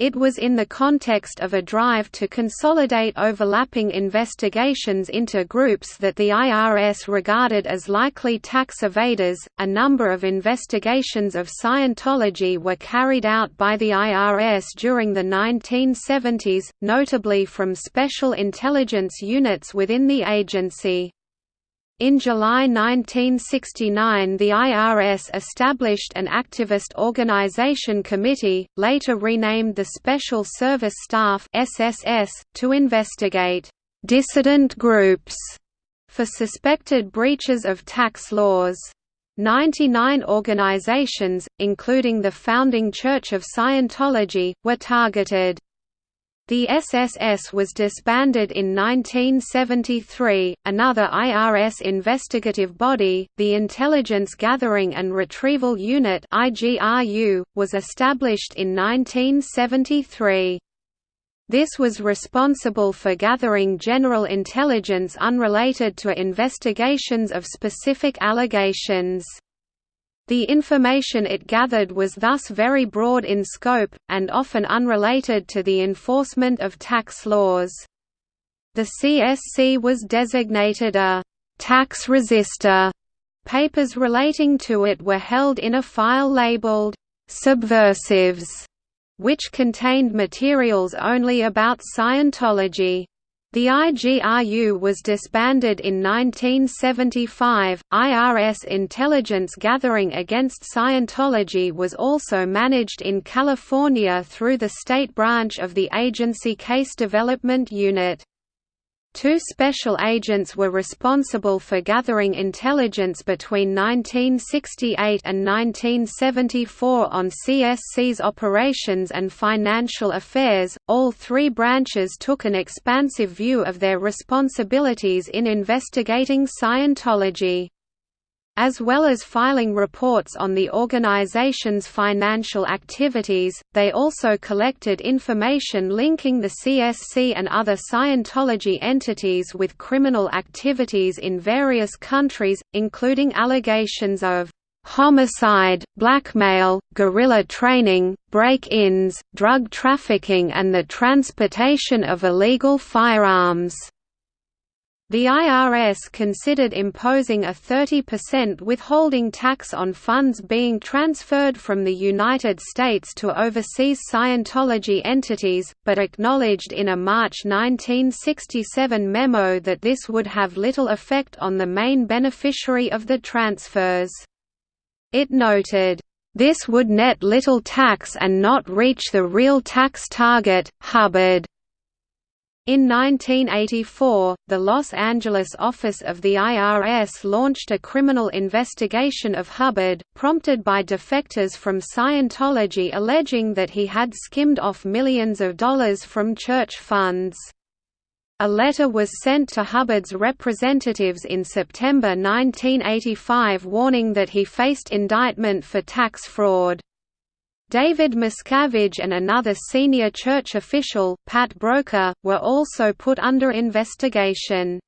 It was in the context of a drive to consolidate overlapping investigations into groups that the IRS regarded as likely tax evaders. A number of investigations of Scientology were carried out by the IRS during the 1970s, notably from special intelligence units within the agency. In July 1969 the IRS established an activist organization committee, later renamed the Special Service Staff SSS, to investigate «dissident groups» for suspected breaches of tax laws. 99 organizations, including the founding Church of Scientology, were targeted. The SSS was disbanded in 1973. Another IRS investigative body, the Intelligence Gathering and Retrieval Unit (IGRU), was established in 1973. This was responsible for gathering general intelligence unrelated to investigations of specific allegations. The information it gathered was thus very broad in scope, and often unrelated to the enforcement of tax laws. The CSC was designated a «tax resistor». Papers relating to it were held in a file labeled «subversives», which contained materials only about Scientology. The IGRU was disbanded in 1975. IRS intelligence gathering against Scientology was also managed in California through the state branch of the agency Case Development Unit. Two special agents were responsible for gathering intelligence between 1968 and 1974 on CSC's operations and financial affairs. All three branches took an expansive view of their responsibilities in investigating Scientology. As well as filing reports on the organization's financial activities, they also collected information linking the CSC and other Scientology entities with criminal activities in various countries, including allegations of homicide, blackmail, guerrilla training, break-ins, drug trafficking and the transportation of illegal firearms. The IRS considered imposing a 30% withholding tax on funds being transferred from the United States to overseas Scientology entities, but acknowledged in a March 1967 memo that this would have little effect on the main beneficiary of the transfers. It noted, "...this would net little tax and not reach the real tax target, Hubbard." In 1984, the Los Angeles office of the IRS launched a criminal investigation of Hubbard, prompted by defectors from Scientology alleging that he had skimmed off millions of dollars from church funds. A letter was sent to Hubbard's representatives in September 1985 warning that he faced indictment for tax fraud. David Miscavige and another senior church official, Pat Broeker, were also put under investigation.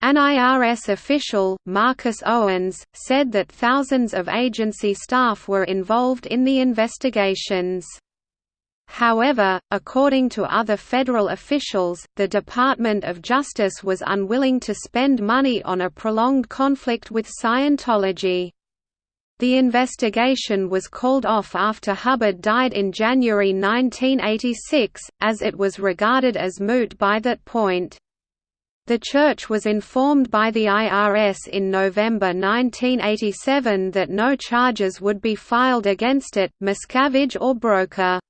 An IRS official, Marcus Owens, said that thousands of agency staff were involved in the investigations. However, according to other federal officials, the Department of Justice was unwilling to spend money on a prolonged conflict with Scientology. The investigation was called off after Hubbard died in January 1986, as it was regarded as moot by that point. The church was informed by the IRS in November 1987 that no charges would be filed against it, Miscavige or Broeker.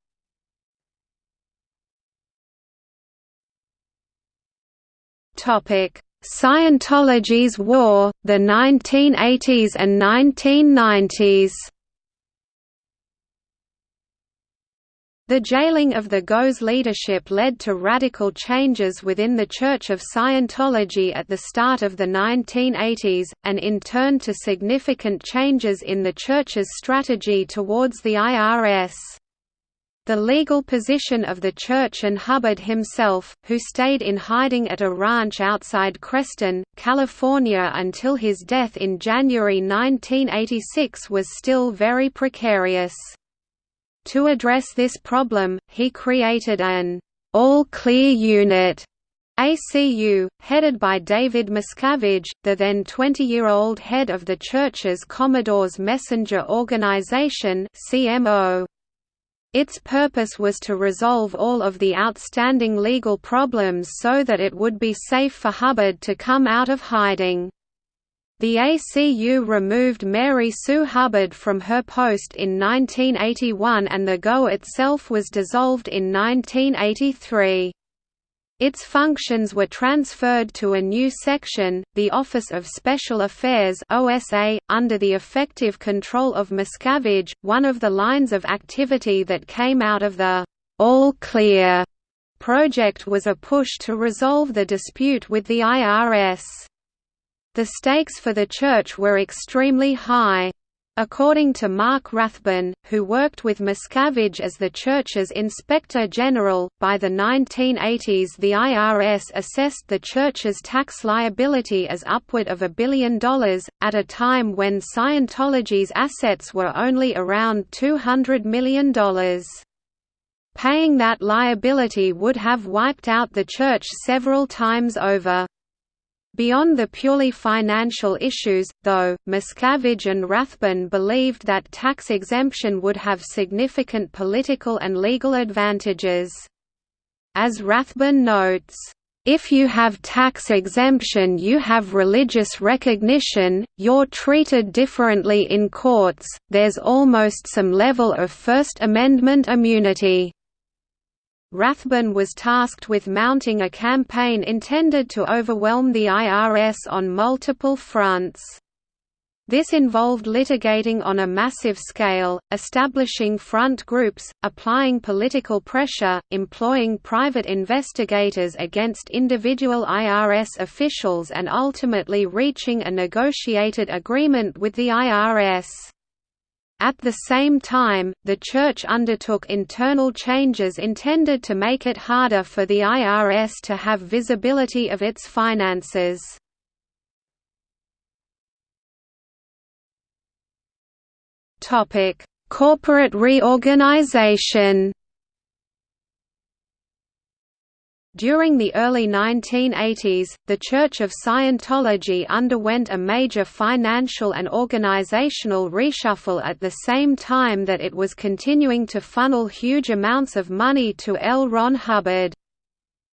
Scientology's War, the 1980s and 1990s The jailing of the GO's leadership led to radical changes within the Church of Scientology at the start of the 1980s, and in turn to significant changes in the Church's strategy towards the IRS. The legal position of the church and Hubbard himself, who stayed in hiding at a ranch outside Creston, California until his death in January 1986 was still very precarious. To address this problem, he created an all-clear unit ACU, headed by David Miscavige, the then 20-year-old head of the church's Commodore's Messenger Organization CMO. Its purpose was to resolve all of the outstanding legal problems so that it would be safe for Hubbard to come out of hiding. The ACU removed Mary Sue Hubbard from her post in 1981 and the GO itself was dissolved in 1983. Its functions were transferred to a new section, the Office of Special Affairs (OSA), under the effective control of Miscavige. One of the lines of activity that came out of the All Clear project was a push to resolve the dispute with the IRS. The stakes for the church were extremely high. According to Mark Rathbun, who worked with Miscavige as the church's inspector general, by the 1980s the IRS assessed the church's tax liability as upward of a billion dollars, at a time when Scientology's assets were only around $200 million. Paying that liability would have wiped out the church several times over. Beyond the purely financial issues, though, Miscavige and Rathbun believed that tax exemption would have significant political and legal advantages. As Rathbun notes, if you have tax exemption you have religious recognition, you're treated differently in courts, there's almost some level of First Amendment immunity. Rathbun was tasked with mounting a campaign intended to overwhelm the IRS on multiple fronts. This involved litigating on a massive scale, establishing front groups, applying political pressure, employing private investigators against individual IRS officials and ultimately reaching a negotiated agreement with the IRS. At the same time, the Church undertook internal changes intended to make it harder for the IRS to have visibility of its finances. Corporate reorganization. During the early 1980s, the Church of Scientology underwent a major financial and organizational reshuffle at the same time that it was continuing to funnel huge amounts of money to L. Ron Hubbard.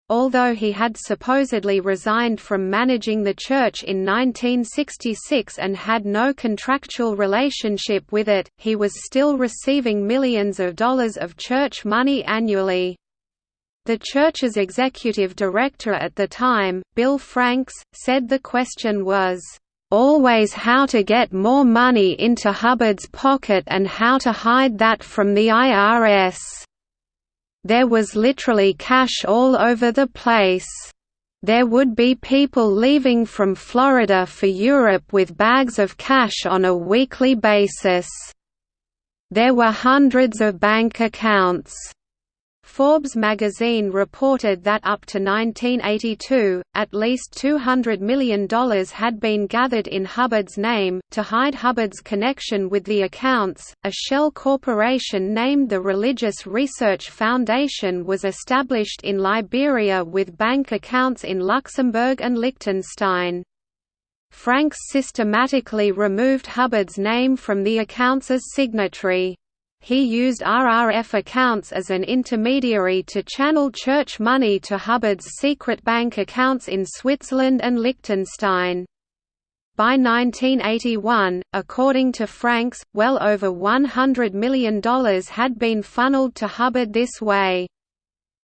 Although he had supposedly resigned from managing the church in 1966 and had no contractual relationship with it, he was still receiving millions of dollars of church money annually. The church's executive director at the time, Bill Franks, said the question was, "...always how to get more money into Hubbard's pocket and how to hide that from the IRS." There was literally cash all over the place. There would be people leaving from Florida for Europe with bags of cash on a weekly basis. There were hundreds of bank accounts. Forbes magazine reported that up to 1982, at least $200 million had been gathered in Hubbard's name. To hide Hubbard's connection with the accounts, a shell corporation named the Religious Research Foundation was established in Liberia with bank accounts in Luxembourg and Liechtenstein. Franks systematically removed Hubbard's name from the accounts as signatory. He used RRF accounts as an intermediary to channel church money to Hubbard's secret bank accounts in Switzerland and Liechtenstein. By 1981, according to Franks, well over $100 million had been funneled to Hubbard this way.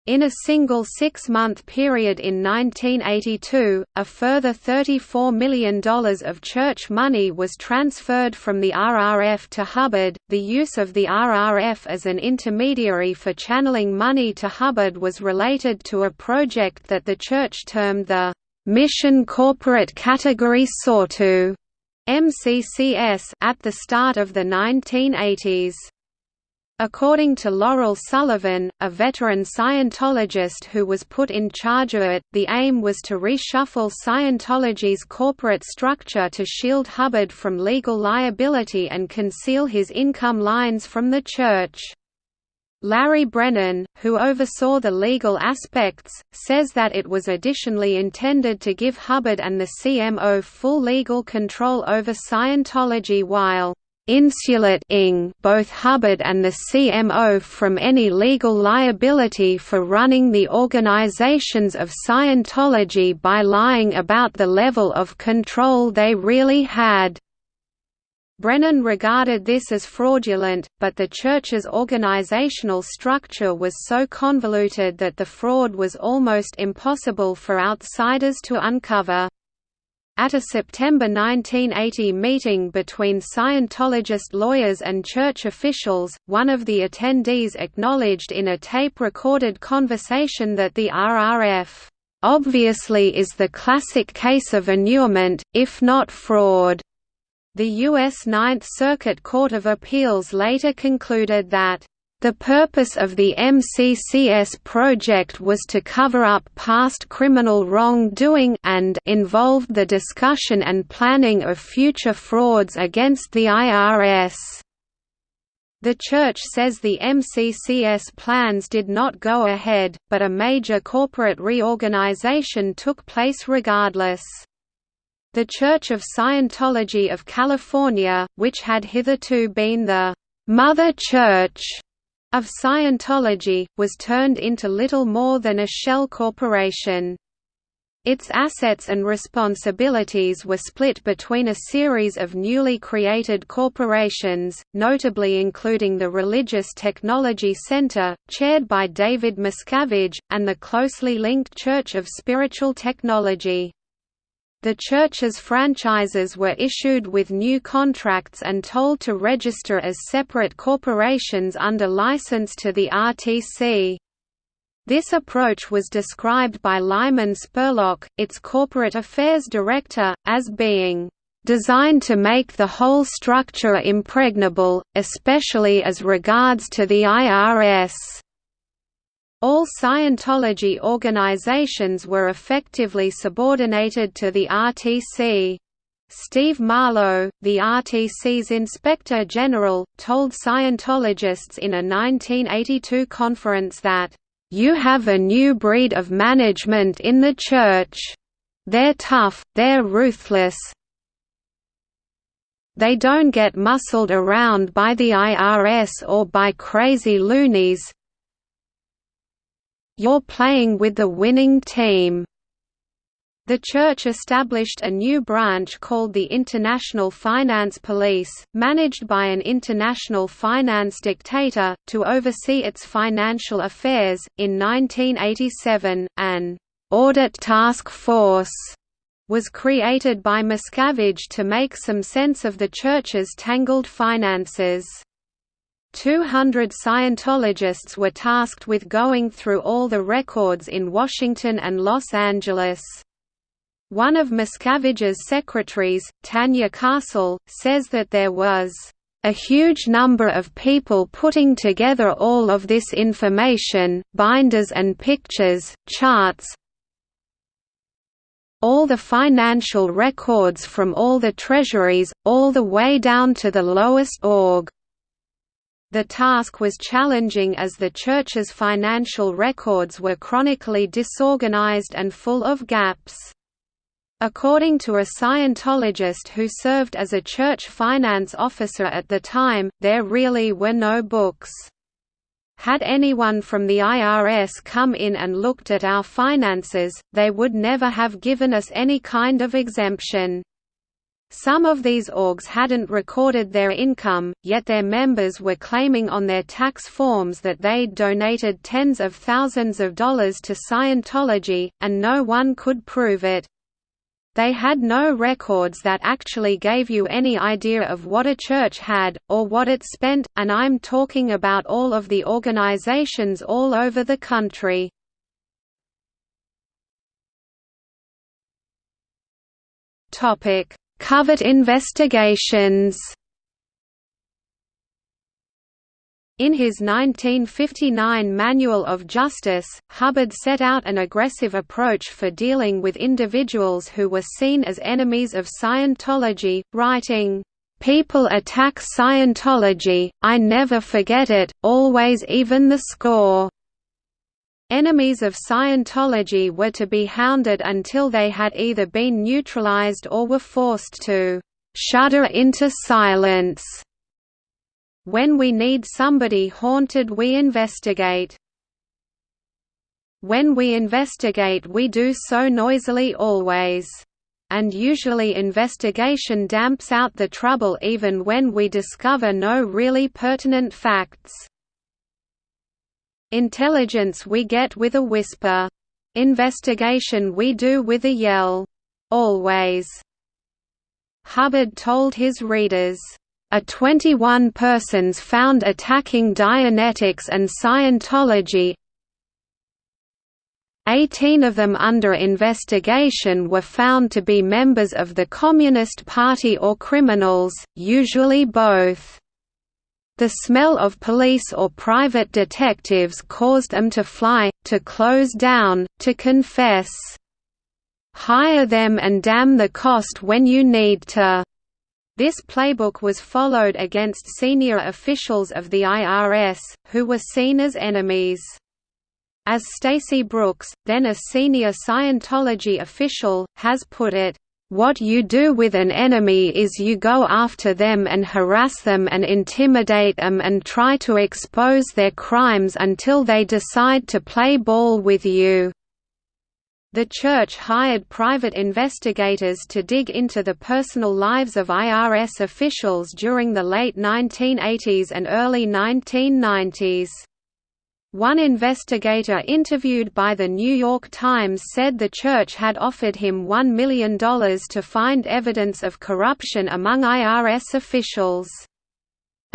In a single six-month period in 1982, a further $34 million of church money was transferred from the RRF to Hubbard. The use of the RRF as an intermediary for channeling money to Hubbard was related to a project that the church termed the Mission Corporate Category Sawtooth MCCS at the start of the 1980s. According to Laurel Sullivan, a veteran Scientologist who was put in charge of it, the aim was to reshuffle Scientology's corporate structure to shield Hubbard from legal liability and conceal his income lines from the Church. Larry Brennan, who oversaw the legal aspects, says that it was additionally intended to give Hubbard and the CMO full legal control over Scientology while insulating both Hubbard and the CMO from any legal liability for running the organizations of Scientology by lying about the level of control they really had. Brennan regarded this as fraudulent, but the Church's organizational structure was so convoluted that the fraud was almost impossible for outsiders to uncover. At a September 1980 meeting between Scientologist lawyers and church officials, one of the attendees acknowledged in a tape-recorded conversation that the RRF, "...obviously is the classic case of annulment, if not fraud." The U.S. Ninth Circuit Court of Appeals later concluded that the purpose of the MCCS project was to cover up past criminal wrongdoing and involved the discussion and planning of future frauds against the IRS. The Church says the MCCS plans did not go ahead, but a major corporate reorganization took place regardless. The Church of Scientology of California, which had hitherto been the «Mother Church» of Scientology, was turned into little more than a shell corporation. Its assets and responsibilities were split between a series of newly created corporations, notably including the Religious Technology Center, chaired by David Miscavige, and the closely linked Church of Spiritual Technology. The church's franchises were issued with new contracts and told to register as separate corporations under license to the RTC. This approach was described by Lyman Spurlock, its corporate affairs director, as being designed to make the whole structure impregnable, especially as regards to the IRS. All Scientology organizations were effectively subordinated to the RTC. Steve Marlow, the RTC's Inspector General, told Scientologists in a 1982 conference that, "...you have a new breed of management in the Church. They're tough, they're ruthless, they don't get muscled around by the IRS or by crazy loonies. You're playing with the winning team. The church established a new branch called the International Finance Police, managed by an international finance dictator, to oversee its financial affairs. In 1987, an audit task force was created by Miscavige to make some sense of the Church's tangled finances. 200 Scientologists were tasked with going through all the records in Washington and Los Angeles. One of Miscavige's secretaries, Tanya Castle, says that there was a huge number of people putting together all of this information, binders and pictures, charts, all the financial records from all the treasuries, all the way down to the lowest org. The task was challenging as the Church's financial records were chronically disorganized and full of gaps. According to a Scientologist who served as a church finance officer at the time, there really were no books. Had anyone from the IRS come in and looked at our finances, they would never have given us any kind of exemption. Some of these orgs hadn't recorded their income, yet their members were claiming on their tax forms that they'd donated tens of thousands of dollars to Scientology, and no one could prove it. They had no records that actually gave you any idea of what a church had, or what it spent, and I'm talking about all of the organizations all over the country. Covert investigations In his 1959 Manual of Justice, Hubbard set out an aggressive approach for dealing with individuals who were seen as enemies of Scientology, writing, "...people attack Scientology, I never forget it, always even the score." Enemies of Scientology were to be hounded until they had either been neutralized or were forced to "...shudder into silence." When we need somebody haunted we investigate. When we investigate we do so noisily always. And usually investigation damps out the trouble even when we discover no really pertinent facts. Intelligence we get with a whisper. Investigation we do with a yell. Always. Hubbard told his readers, a 21 persons found attacking Dianetics and Scientology 18 of them under investigation were found to be members of the Communist Party or criminals, usually both. The smell of police or private detectives caused them to fly, to close down, to confess. Hire them and damn the cost when you need to. This playbook was followed against senior officials of the IRS, who were seen as enemies. As Stacy Brooks, then a senior Scientology official, has put it, "...what you do with an enemy is you go after them and harass them and intimidate them and try to expose their crimes until they decide to play ball with you." The Church hired private investigators to dig into the personal lives of IRS officials during the late 1980s and early 1990s. One investigator interviewed by The New York Times said the church had offered him $1 million to find evidence of corruption among IRS officials.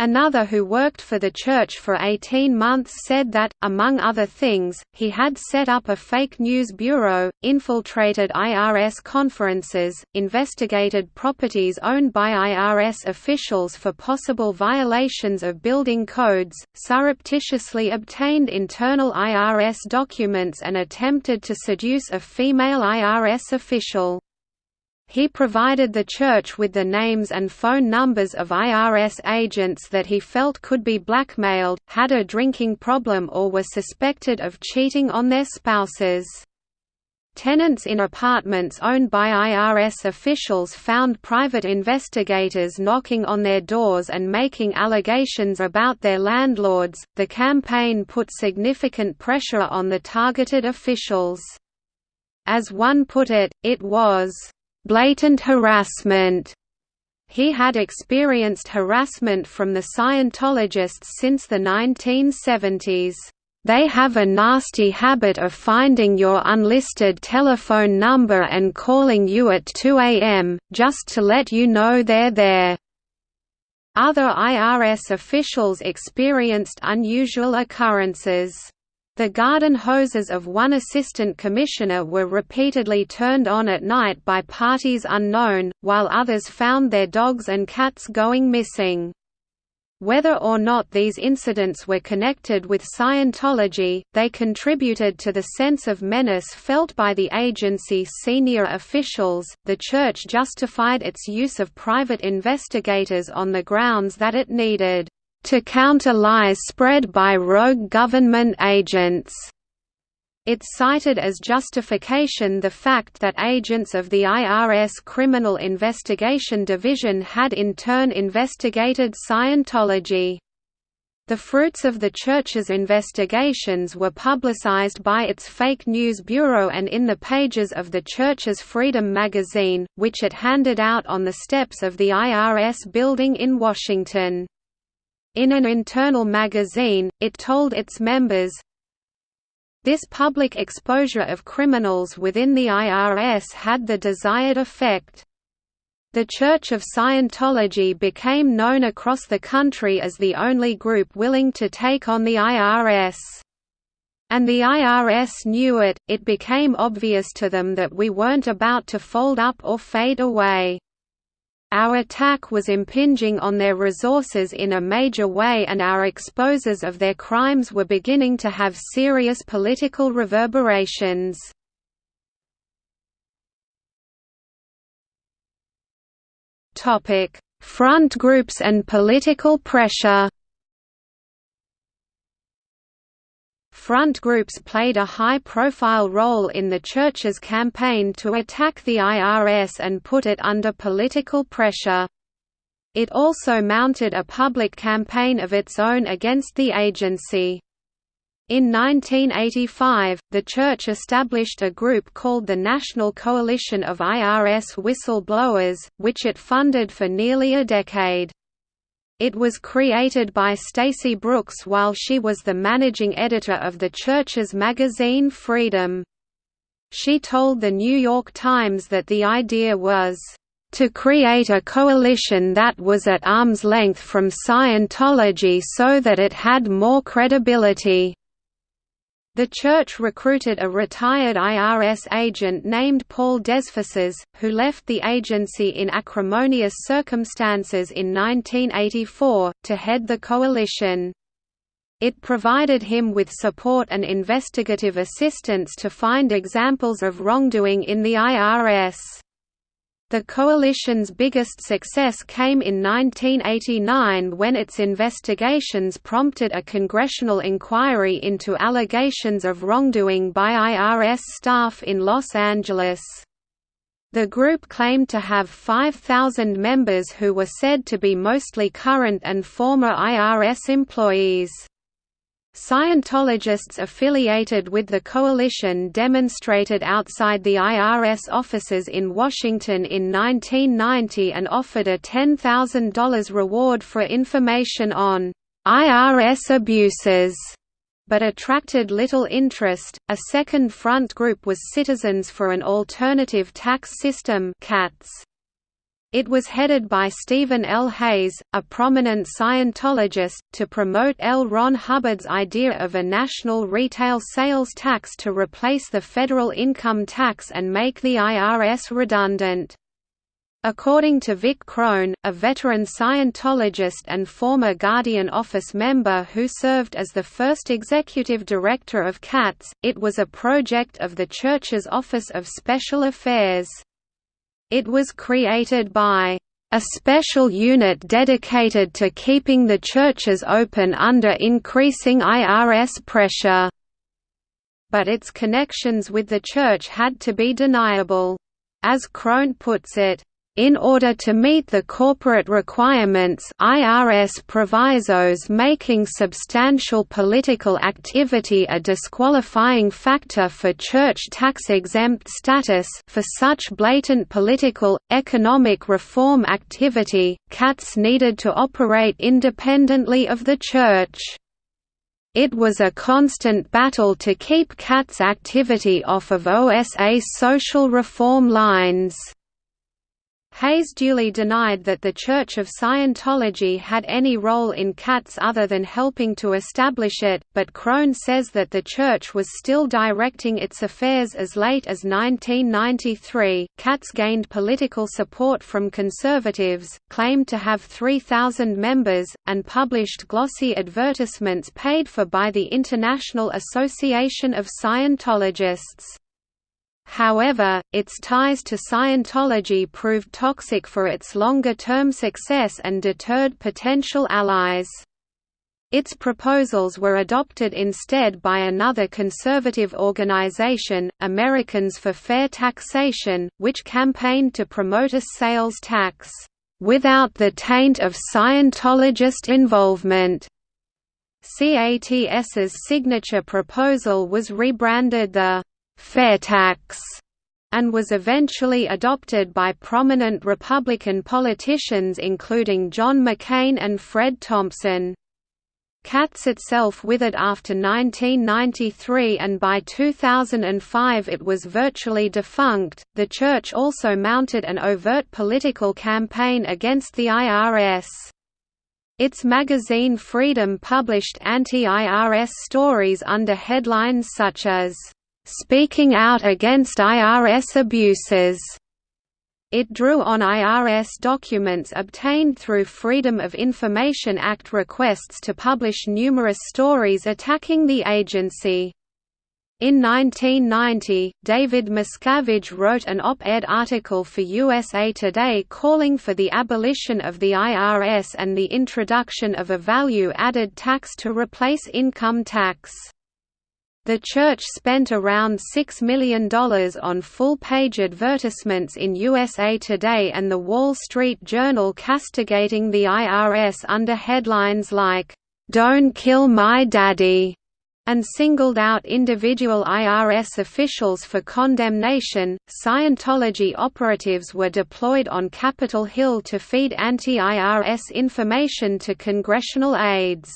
Another who worked for the church for 18 months said that, among other things, he had set up a fake news bureau, infiltrated IRS conferences, investigated properties owned by IRS officials for possible violations of building codes, surreptitiously obtained internal IRS documents and attempted to seduce a female IRS official. He provided the church with the names and phone numbers of IRS agents that he felt could be blackmailed, had a drinking problem or were suspected of cheating on their spouses. Tenants in apartments owned by IRS officials found private investigators knocking on their doors and making allegations about their landlords. The campaign put significant pressure on the targeted officials. As one put it, it was blatant harassment. He had experienced harassment from the Scientologists since the 1970s. They have a nasty habit of finding your unlisted telephone number and calling you at 2 a.m., just to let you know they're there. Other IRS officials experienced unusual occurrences. The garden hoses of one assistant commissioner were repeatedly turned on at night by parties unknown, while others found their dogs and cats going missing. Whether or not these incidents were connected with Scientology, they contributed to the sense of menace felt by the agency's senior officials. The Church justified its use of private investigators on the grounds that it needed to counter lies spread by rogue government agents. It cited as justification the fact that agents of the IRS Criminal Investigation Division had in turn investigated Scientology. The fruits of the Church's investigations were publicized by its fake news bureau and in the pages of the Church's Freedom magazine, which it handed out on the steps of the IRS building in Washington. In an internal magazine, it told its members, this public exposure of criminals within the IRS had the desired effect. The Church of Scientology became known across the country as the only group willing to take on the IRS. And the IRS knew it, it became obvious to them that we weren't about to fold up or fade away. Our attack was impinging on their resources in a major way and our exposures of their crimes were beginning to have serious political reverberations. Front groups and political pressure front groups played a high-profile role in the Church's campaign to attack the IRS and put it under political pressure. It also mounted a public campaign of its own against the agency. In 1985, the Church established a group called the National Coalition of IRS Whistleblowers, which it funded for nearly a decade. It was created by Stacy Brooks while she was the managing editor of the church's magazine Freedom. She told The New York Times that the idea was, "...to create a coalition that was at arm's length from Scientology so that it had more credibility." The church recruited a retired IRS agent named Paul Desfosses, who left the agency in acrimonious circumstances in 1984, to head the coalition. It provided him with support and investigative assistance to find examples of wrongdoing in the IRS. The coalition's biggest success came in 1989 when its investigations prompted a congressional inquiry into allegations of wrongdoing by IRS staff in Los Angeles. The group claimed to have 5,000 members who were said to be mostly current and former IRS employees. Scientologists affiliated with the coalition demonstrated outside the IRS offices in Washington in 1990 and offered a $10,000 reward for information on IRS abuses. but attracted little interest. A second front group was Citizens for an Alternative Tax System (CATS). It was headed by Stephen L. Hayes, a prominent Scientologist, to promote L. Ron Hubbard's idea of a national retail sales tax to replace the federal income tax and make the IRS redundant. According to Vic Crone, a veteran Scientologist and former Guardian Office member who served as the first executive director of CATS, it was a project of the Church's Office of Special Affairs. It was created by a special unit dedicated to keeping the churches open under increasing IRS pressure. But its connections with the church had to be deniable. As Crone puts it, in order to meet the corporate requirements IRS provisos making substantial political activity a disqualifying factor for church tax-exempt status for such blatant political, economic reform activity, CATS needed to operate independently of the church. It was a constant battle to keep CATS activity off of OSA's social reform lines. Hayes duly denied that the Church of Scientology had any role in CATS other than helping to establish it, but Crone says that the Church was still directing its affairs as late as 1993. CATS gained political support from conservatives, claimed to have 3,000 members, and published glossy advertisements paid for by the International Association of Scientologists. However, its ties to Scientology proved toxic for its longer-term success and deterred potential allies. Its proposals were adopted instead by another conservative organization, Americans for Fair Taxation, which campaigned to promote a sales tax, "...without the taint of Scientologist involvement." CATS's signature proposal was rebranded the fair tax, and was eventually adopted by prominent Republican politicians including John McCain and Fred Thompson. CATS itself withered after 1993 and by 2005 it was virtually defunct. The Church also mounted an overt political campaign against the IRS. Its magazine Freedom published anti-IRS stories under headlines such as speaking out against IRS abuses. It drew on IRS documents obtained through Freedom of Information Act requests to publish numerous stories attacking the agency. In 1990, David Miscavige wrote an op-ed article for USA Today calling for the abolition of the IRS and the introduction of a value-added tax to replace income tax. The church spent around $6 million on full-page advertisements in USA Today and The Wall Street Journal castigating the IRS under headlines like, "'Don't Kill My Daddy' and singled out individual IRS officials for condemnation. Scientology operatives were deployed on Capitol Hill to feed anti IRS information to congressional aides.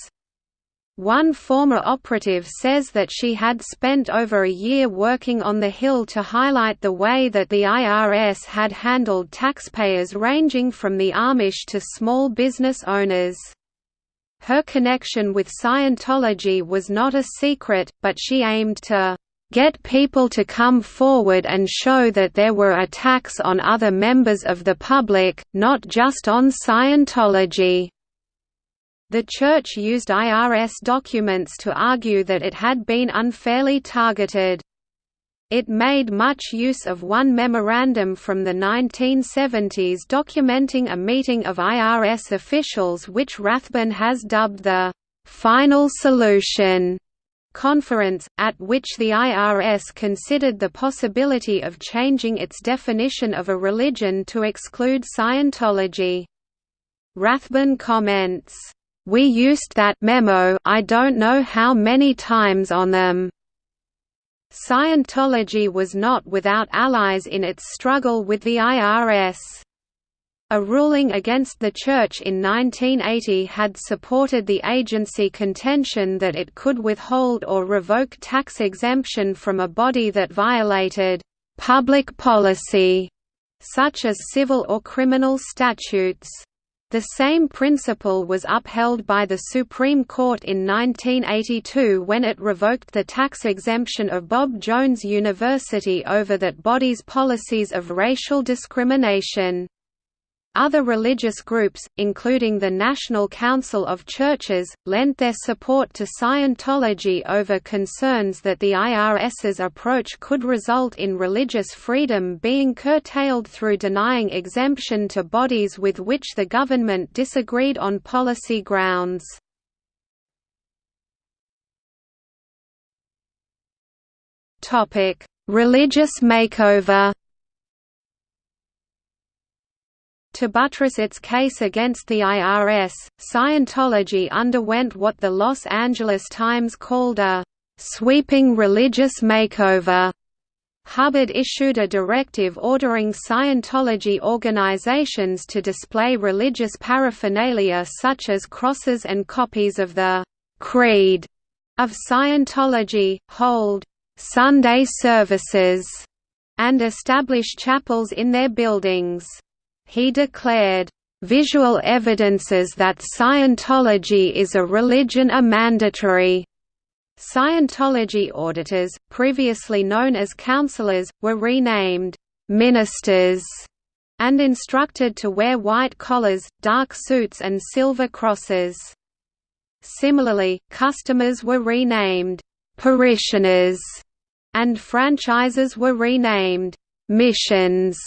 One former operative says that she had spent over a year working on the Hill to highlight the way that the IRS had handled taxpayers ranging from the Amish to small business owners. Her connection with Scientology was not a secret, but she aimed to get people to come forward and show that there were attacks on other members of the public, not just on Scientology. The Church used IRS documents to argue that it had been unfairly targeted. It made much use of one memorandum from the 1970s documenting a meeting of IRS officials which Rathbun has dubbed the «final solution» conference, at which the IRS considered the possibility of changing its definition of a religion to exclude Scientology. Rathbun comments, we used that memo I don't know how many times on them. Scientology was not without allies in its struggle with the IRS. A ruling against the Church in 1980 had supported the agency contention that it could withhold or revoke tax exemption from a body that violated «public policy», such as civil or criminal statutes. The same principle was upheld by the Supreme Court in 1982 when it revoked the tax exemption of Bob Jones University over that body's policies of racial discrimination. Other religious groups, including the National Council of Churches, lent their support to Scientology over concerns that the IRS's approach could result in religious freedom being curtailed through denying exemption to bodies with which the government disagreed on policy grounds. Religious makeover To buttress its case against the IRS, Scientology underwent what the Los Angeles Times called a «sweeping religious makeover». Hubbard issued a directive ordering Scientology organizations to display religious paraphernalia such as crosses and copies of the «Creed» of Scientology, hold «Sunday services» and establish chapels in their buildings. He declared, "...visual evidences that Scientology is a religion are mandatory." Scientology auditors, previously known as counselors, were renamed, "...ministers", and instructed to wear white collars, dark suits and silver crosses. Similarly, customers were renamed, "...parishioners", and franchises were renamed, "...missions".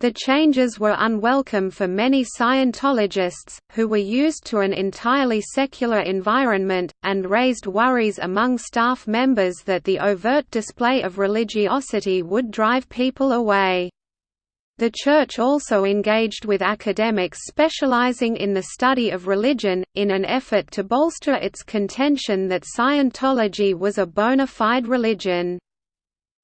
The changes were unwelcome for many Scientologists, who were used to an entirely secular environment, and raised worries among staff members that the overt display of religiosity would drive people away. The Church also engaged with academics specializing in the study of religion, in an effort to bolster its contention that Scientology was a bona fide religion.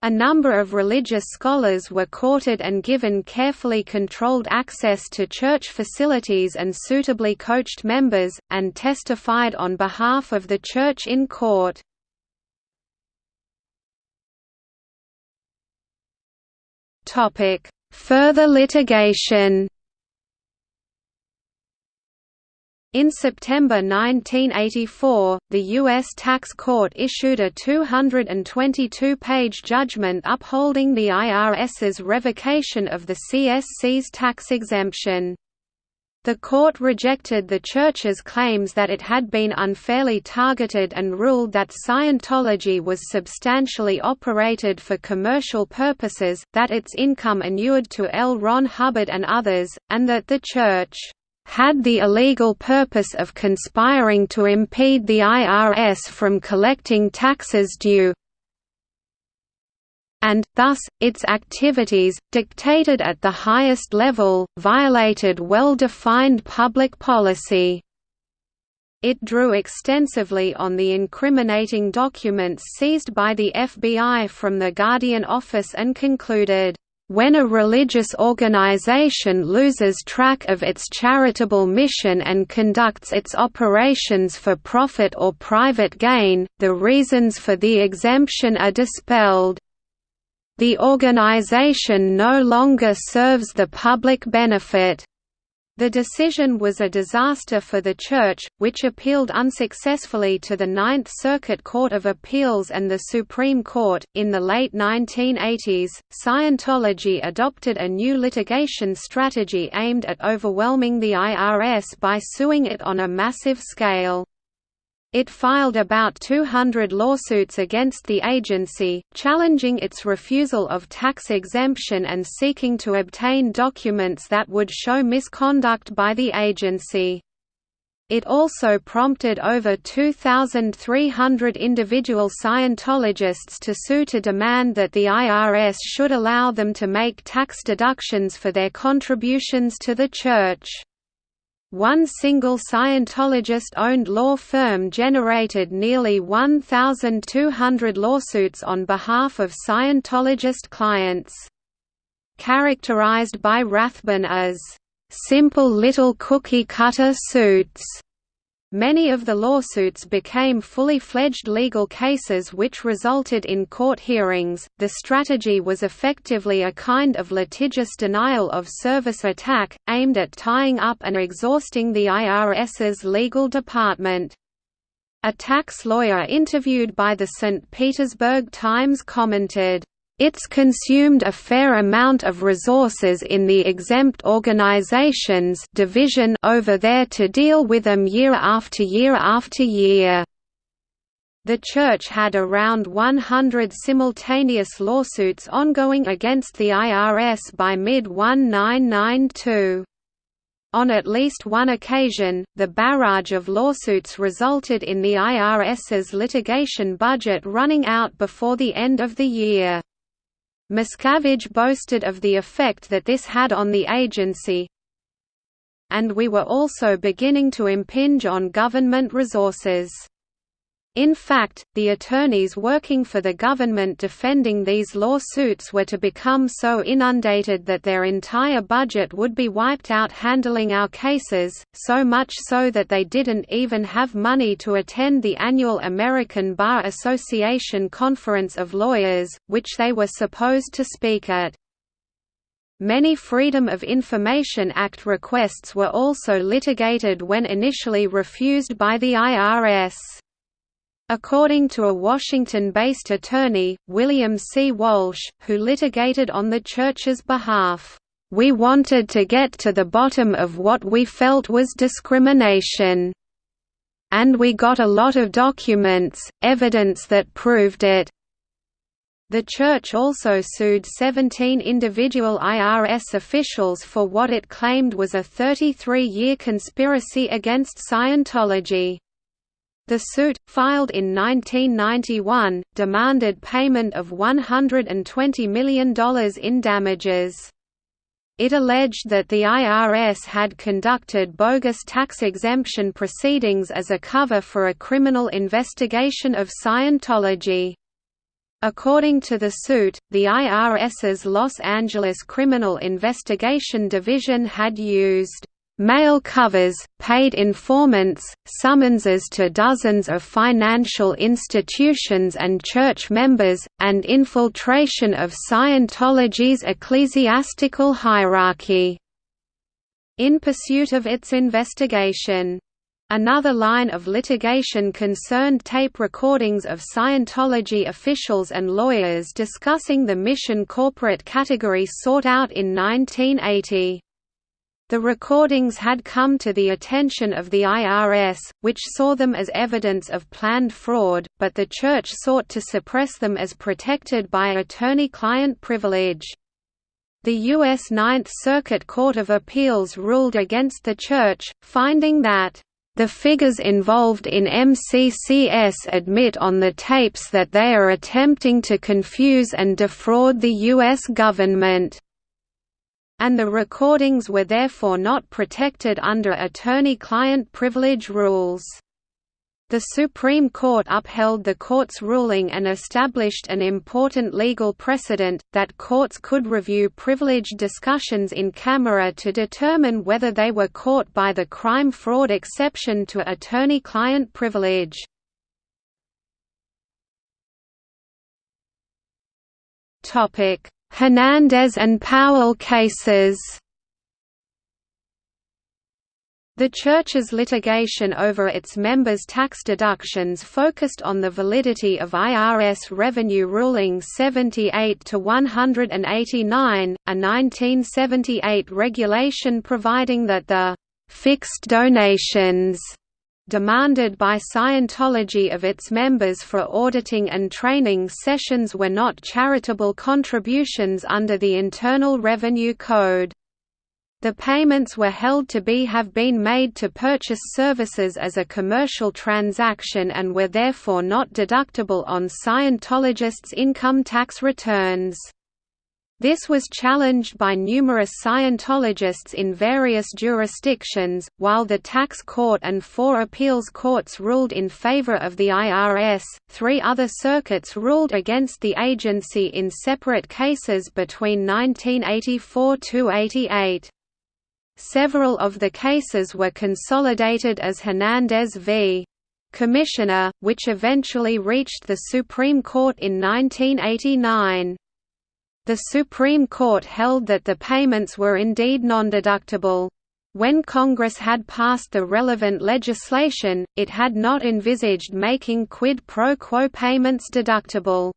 A number of religious scholars were courted and given carefully controlled access to church facilities and suitably coached members, and testified on behalf of the church in court. Further litigation In September 1984, the U.S. Tax Court issued a 222-page judgment upholding the IRS's revocation of the CSC's tax exemption. The court rejected the Church's claims that it had been unfairly targeted and ruled that Scientology was substantially operated for commercial purposes, that its income inured to L. Ron Hubbard and others, and that the Church had the illegal purpose of conspiring to impede the IRS from collecting taxes due and, thus, its activities, dictated at the highest level, violated well-defined public policy. It drew extensively on the incriminating documents seized by the FBI from the Guardian office and concluded, when a religious organization loses track of its charitable mission and conducts its operations for profit or private gain, the reasons for the exemption are dispelled. The organization no longer serves the public benefit. The decision was a disaster for the Church, which appealed unsuccessfully to the Ninth Circuit Court of Appeals and the Supreme Court. In the late 1980s, Scientology adopted a new litigation strategy aimed at overwhelming the IRS by suing it on a massive scale. It filed about 200 lawsuits against the agency, challenging its refusal of tax exemption and seeking to obtain documents that would show misconduct by the agency. It also prompted over 2,300 individual Scientologists to sue to demand that the IRS should allow them to make tax deductions for their contributions to the Church. One single Scientologist-owned law firm generated nearly 1,200 lawsuits on behalf of Scientologist clients. Characterized by Rathbun as simple little cookie-cutter suits. Many of the lawsuits became fully fledged legal cases which resulted in court hearings. The strategy was effectively a kind of litigious denial of service attack, aimed at tying up and exhausting the IRS's legal department. A tax lawyer interviewed by the St. Petersburg Times commented, it's consumed a fair amount of resources in the exempt organizations division over there to deal with them year after year after year. The Church had around 100 simultaneous lawsuits ongoing against the IRS by mid-1992. On at least one occasion, the barrage of lawsuits resulted in the IRS's litigation budget running out before the end of the year. Miscavige boasted of the effect that this had on the agency, and we were also beginning to impinge on government resources. In fact, the attorneys working for the government defending these lawsuits were to become so inundated that their entire budget would be wiped out handling our cases, so much so that they didn't even have money to attend the annual American Bar Association Conference of Lawyers, which they were supposed to speak at. Many Freedom of Information Act requests were also litigated when initially refused by the IRS. According to a Washington-based attorney, William C. Walsh, who litigated on the Church's behalf, "...we wanted to get to the bottom of what we felt was discrimination. And we got a lot of documents, evidence that proved it." The Church also sued 17 individual IRS officials for what it claimed was a 33-year conspiracy against Scientology. The suit, filed in 1991, demanded payment of $120 million in damages. It alleged that the IRS had conducted bogus tax exemption proceedings as a cover for a criminal investigation of Scientology. According to the suit, the IRS's Los Angeles Criminal Investigation Division had used mail covers, paid informants, summonses to dozens of financial institutions and church members, and infiltration of Scientology's ecclesiastical hierarchy. In pursuit of its investigation. Another line of litigation concerned tape recordings of Scientology officials and lawyers discussing the mission corporate category sortout in 1980. The recordings had come to the attention of the IRS, which saw them as evidence of planned fraud, but the Church sought to suppress them as protected by attorney-client privilege. The U.S. Ninth Circuit Court of Appeals ruled against the Church, finding that the figures involved in MCCS admit on the tapes that they are attempting to confuse and defraud the U.S. government and the recordings were therefore not protected under attorney-client privilege rules. The Supreme Court upheld the court's ruling and established an important legal precedent, that courts could review privileged discussions in camera to determine whether they were caught by the crime-fraud exception to attorney-client privilege. Hernandez and Powell cases. The Church's litigation over its members' tax deductions focused on the validity of IRS Revenue Ruling 78-189, a 1978 regulation providing that the «fixed donations» demanded by Scientology of its members for auditing and training sessions were not charitable contributions under the Internal Revenue Code. The payments were held to be have been made to purchase services as a commercial transaction and were therefore not deductible on Scientologists' income tax returns. This was challenged by numerous Scientologists in various jurisdictions, while the tax court and four appeals courts ruled in favor of the IRS. Three other circuits ruled against the agency in separate cases between 1984 to 88. Several of the cases were consolidated as Hernandez v. Commissioner, which eventually reached the Supreme Court in 1989. The Supreme Court held that the payments were indeed non-deductible. When Congress had passed the relevant legislation, it had not envisaged making quid pro quo payments deductible.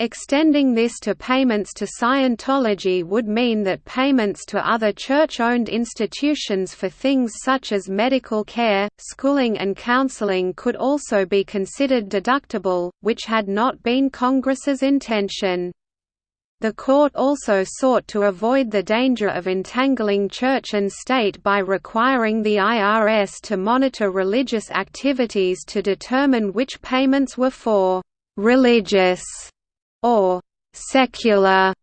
Extending this to payments to Scientology would mean that payments to other church-owned institutions for things such as medical care, schooling and counseling could also be considered deductible, which had not been Congress's intention. The court also sought to avoid the danger of entangling church and state by requiring the IRS to monitor religious activities to determine which payments were for «religious» or secular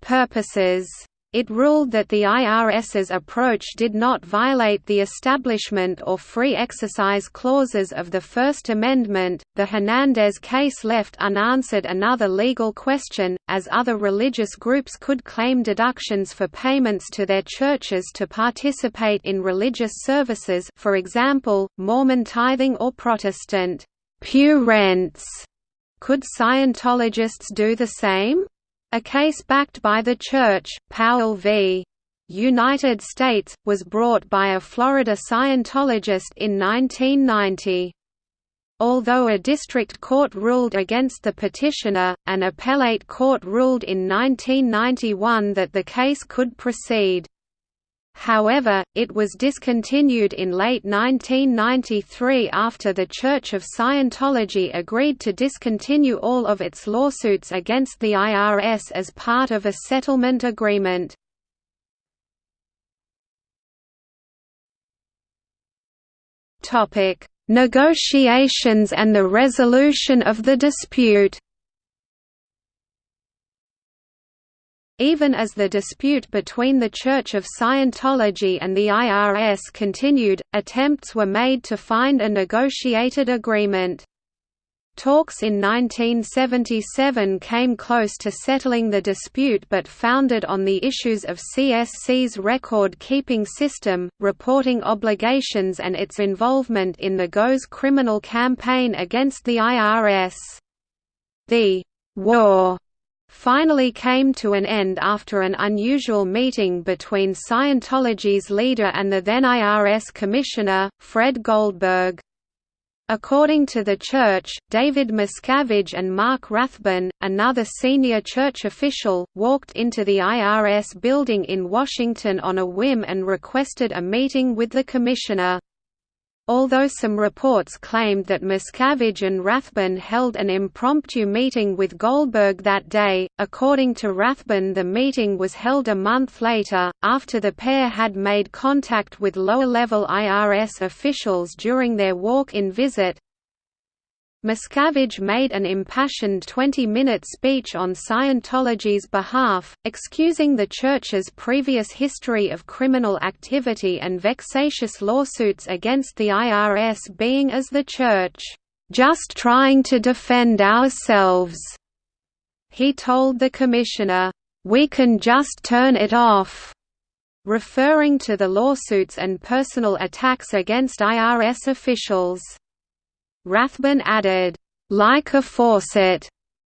purposes. It ruled that the IRS's approach did not violate the establishment or free exercise clauses of the First Amendment. The Hernandez case left unanswered another legal question, as other religious groups could claim deductions for payments to their churches to participate in religious services, for example, Mormon tithing or Protestant pew rents. Could Scientologists do the same? A case backed by the Church, Powell v. United States, was brought by a Florida Scientologist in 1990. Although a district court ruled against the petitioner, an appellate court ruled in 1991 that the case could proceed. However, it was discontinued in late 1993 after the Church of Scientology agreed to discontinue all of its lawsuits against the IRS as part of a settlement agreement. Negotiations and the resolution of the dispute Even as the dispute between the Church of Scientology and the IRS continued, attempts were made to find a negotiated agreement. Talks in 1977 came close to settling the dispute but founded on the issues of CSC's record-keeping system, reporting obligations and its involvement in the GO's criminal campaign against the IRS. The «war» finally came to an end after an unusual meeting between Scientology's leader and the then IRS Commissioner, Fred Goldberg. According to the church, David Miscavige and Mark Rathbun, another senior church official, walked into the IRS building in Washington on a whim and requested a meeting with the commissioner. Although some reports claimed that Miscavige and Rathbun held an impromptu meeting with Goldberg that day, according to Rathbun the meeting was held a month later, after the pair had made contact with lower-level IRS officials during their walk-in visit, Miscavige made an impassioned 20-minute speech on Scientology's behalf, excusing the Church's previous history of criminal activity and vexatious lawsuits against the IRS being as the Church, "...just trying to defend ourselves." He told the Commissioner, "...we can just turn it off." referring to the lawsuits and personal attacks against IRS officials. Rathbun added, "...like a faucet."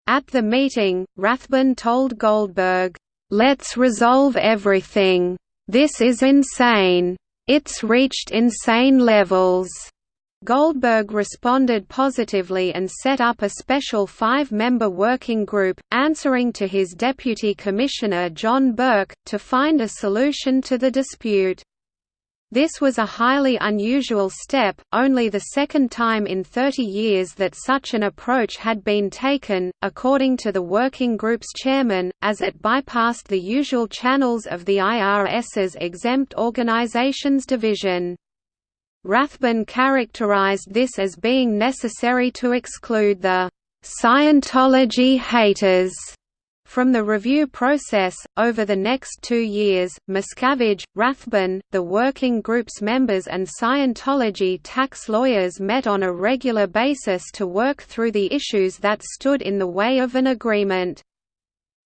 At the meeting, Rathbun told Goldberg, "...let's resolve everything. This is insane. It's reached insane levels." Goldberg responded positively and set up a special five-member working group, answering to his deputy commissioner John Burke, to find a solution to the dispute. This was a highly unusual step, only the second time in 30 years that such an approach had been taken, according to the working group's chairman, as it bypassed the usual channels of the IRS's Exempt Organizations Division. Rathbun characterized this as being necessary to exclude the Scientology haters from the review process, over the next two years, Miscavige, Rathbun, the working group's members and Scientology tax lawyers met on a regular basis to work through the issues that stood in the way of an agreement.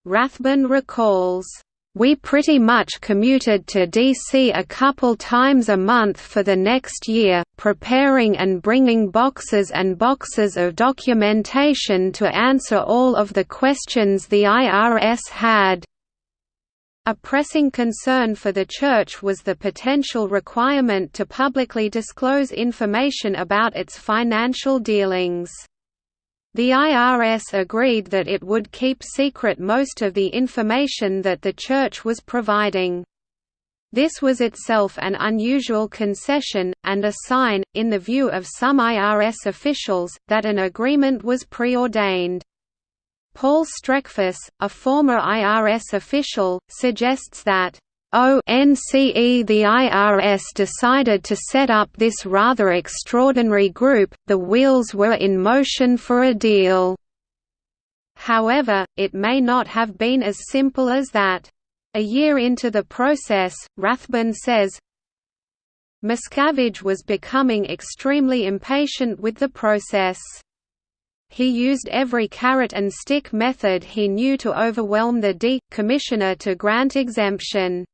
Rathbun recalls, We pretty much commuted to DC a couple times a month for the next year, preparing and bringing boxes and boxes of documentation to answer all of the questions the IRS had. A pressing concern for the Church was the potential requirement to publicly disclose information about its financial dealings. The IRS agreed that it would keep secret most of the information that the Church was providing. This was itself an unusual concession, and a sign, in the view of some IRS officials, that an agreement was preordained. Paul Streckfus, a former IRS official, suggests that ONCE the IRS decided to set up this rather extraordinary group, the wheels were in motion for a deal. However, it may not have been as simple as that. A year into the process, Rathbun says, Miscavige was becoming extremely impatient with the process. He used every carrot and stick method he knew to overwhelm the D. Commissioner to grant exemption.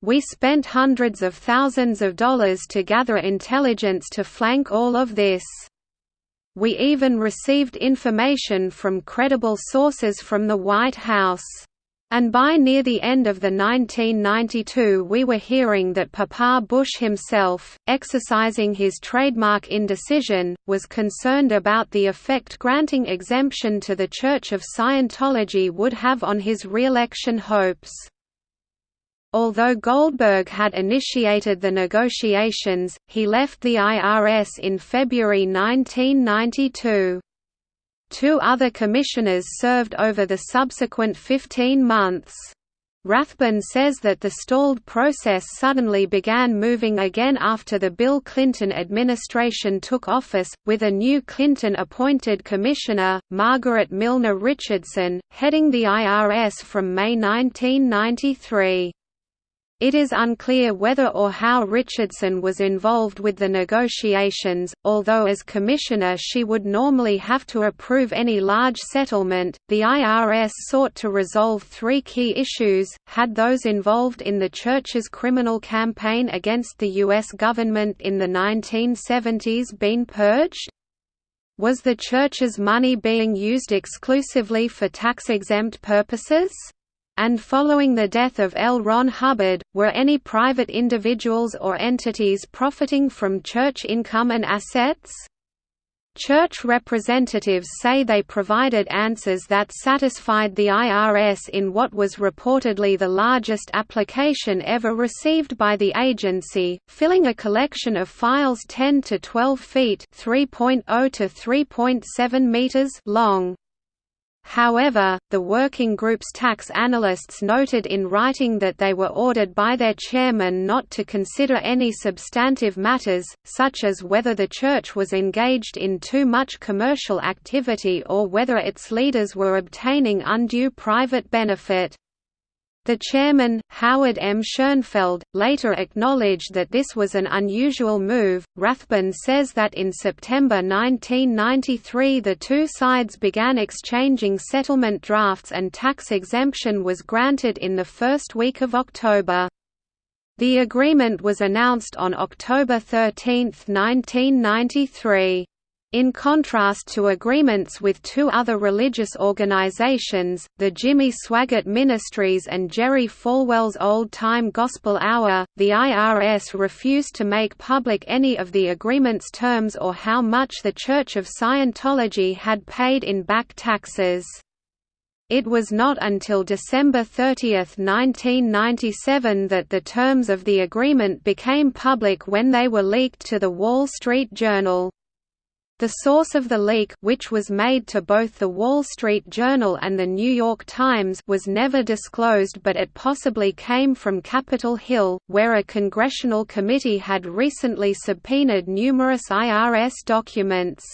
We spent hundreds of thousands of dollars to gather intelligence to flank all of this. We even received information from credible sources from the White House. And by near the end of the 1992 we were hearing that Papa Bush himself, exercising his trademark indecision, was concerned about the effect granting exemption to the Church of Scientology would have on his re-election hopes. Although Goldberg had initiated the negotiations, he left the IRS in February 1992. Two other commissioners served over the subsequent 15 months. Rathbun says that the stalled process suddenly began moving again after the Bill Clinton administration took office, with a new Clinton-appointed commissioner, Margaret Milner Richardson, heading the IRS from May 1993. It is unclear whether or how Richardson was involved with the negotiations, although as commissioner she would normally have to approve any large settlement. The IRS sought to resolve three key issues had those involved in the Church's criminal campaign against the U.S. government in the 1970s been purged? Was the Church's money being used exclusively for tax exempt purposes? And following the death of L. Ron Hubbard, were any private individuals or entities profiting from church income and assets? Church representatives say they provided answers that satisfied the IRS in what was reportedly the largest application ever received by the agency, filling a collection of files 10 to 12 feet (3.0 to 3.7 meters) long. However, the working group's tax analysts noted in writing that they were ordered by their chairman not to consider any substantive matters, such as whether the church was engaged in too much commercial activity or whether its leaders were obtaining undue private benefit. The chairman, Howard M. Schoenfeld, later acknowledged that this was an unusual move. Rathbun says that in September 1993 the two sides began exchanging settlement drafts and tax exemption was granted in the first week of October. The agreement was announced on October 13, 1993. In contrast to agreements with two other religious organizations, the Jimmy Swaggart Ministries and Jerry Falwell's Old Time Gospel Hour, the IRS refused to make public any of the agreement's terms or how much the Church of Scientology had paid in back taxes. It was not until December 30, 1997 that the terms of the agreement became public when they were leaked to The Wall Street Journal. The source of the leak which was made to both The Wall Street Journal and The New York Times was never disclosed but it possibly came from Capitol Hill, where a congressional committee had recently subpoenaed numerous IRS documents.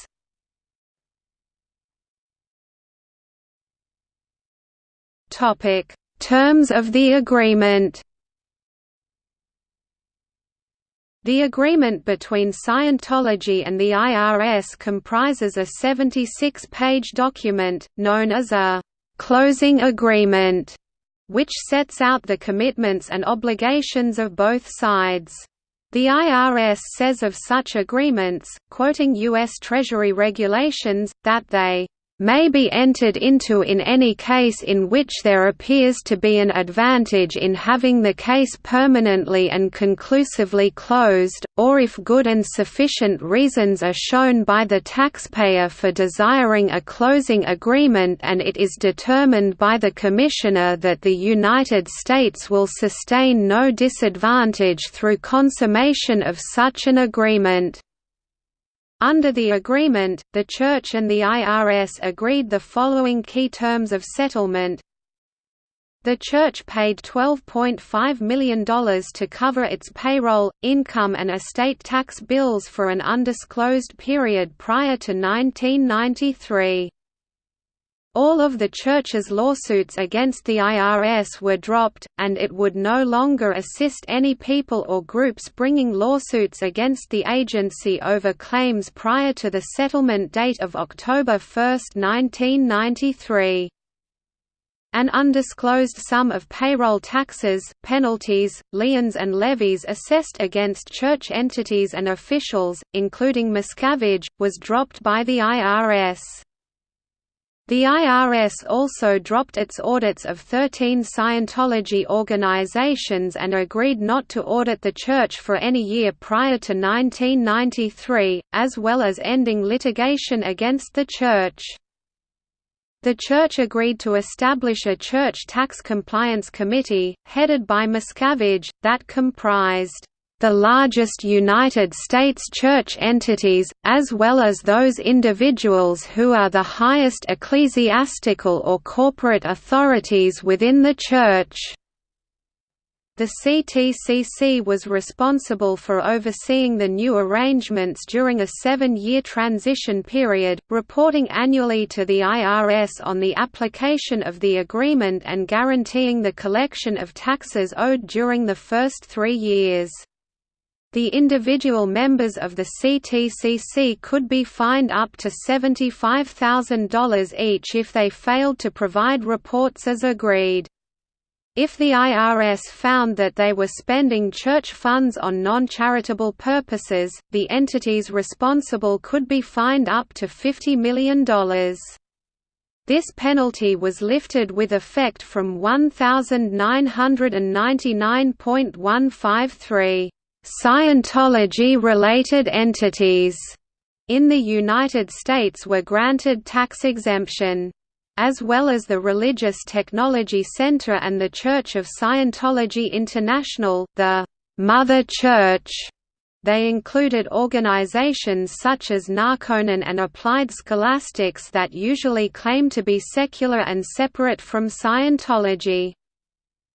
Terms of the agreement The agreement between Scientology and the IRS comprises a 76-page document, known as a «closing agreement», which sets out the commitments and obligations of both sides. The IRS says of such agreements, quoting U.S. Treasury regulations, that they may be entered into in any case in which there appears to be an advantage in having the case permanently and conclusively closed, or if good and sufficient reasons are shown by the taxpayer for desiring a closing agreement and it is determined by the Commissioner that the United States will sustain no disadvantage through consummation of such an agreement. Under the agreement, the Church and the IRS agreed the following key terms of settlement. The Church paid $12.5 million to cover its payroll, income and estate tax bills for an undisclosed period prior to 1993. All of the Church's lawsuits against the IRS were dropped, and it would no longer assist any people or groups bringing lawsuits against the agency over claims prior to the settlement date of October 1, 1993. An undisclosed sum of payroll taxes, penalties, liens and levies assessed against church entities and officials, including Miscavige, was dropped by the IRS. The IRS also dropped its audits of 13 Scientology organizations and agreed not to audit the Church for any year prior to 1993, as well as ending litigation against the Church. The Church agreed to establish a Church Tax Compliance Committee, headed by Miscavige, that comprised the largest United States church entities, as well as those individuals who are the highest ecclesiastical or corporate authorities within the Church. The CTCC was responsible for overseeing the new arrangements during a seven-year transition period, reporting annually to the IRS on the application of the agreement and guaranteeing the collection of taxes owed during the first three years. The individual members of the CTCC could be fined up to $75,000 each if they failed to provide reports as agreed. If the IRS found that they were spending church funds on non-charitable purposes, the entities responsible could be fined up to $50 million. This penalty was lifted with effect from 1999.153. Scientology-related entities in the United States were granted tax exemption. As well as the Religious Technology Center and the Church of Scientology International, the «Mother Church» They included organizations such as Narconon and Applied Scholastics that usually claim to be secular and separate from Scientology.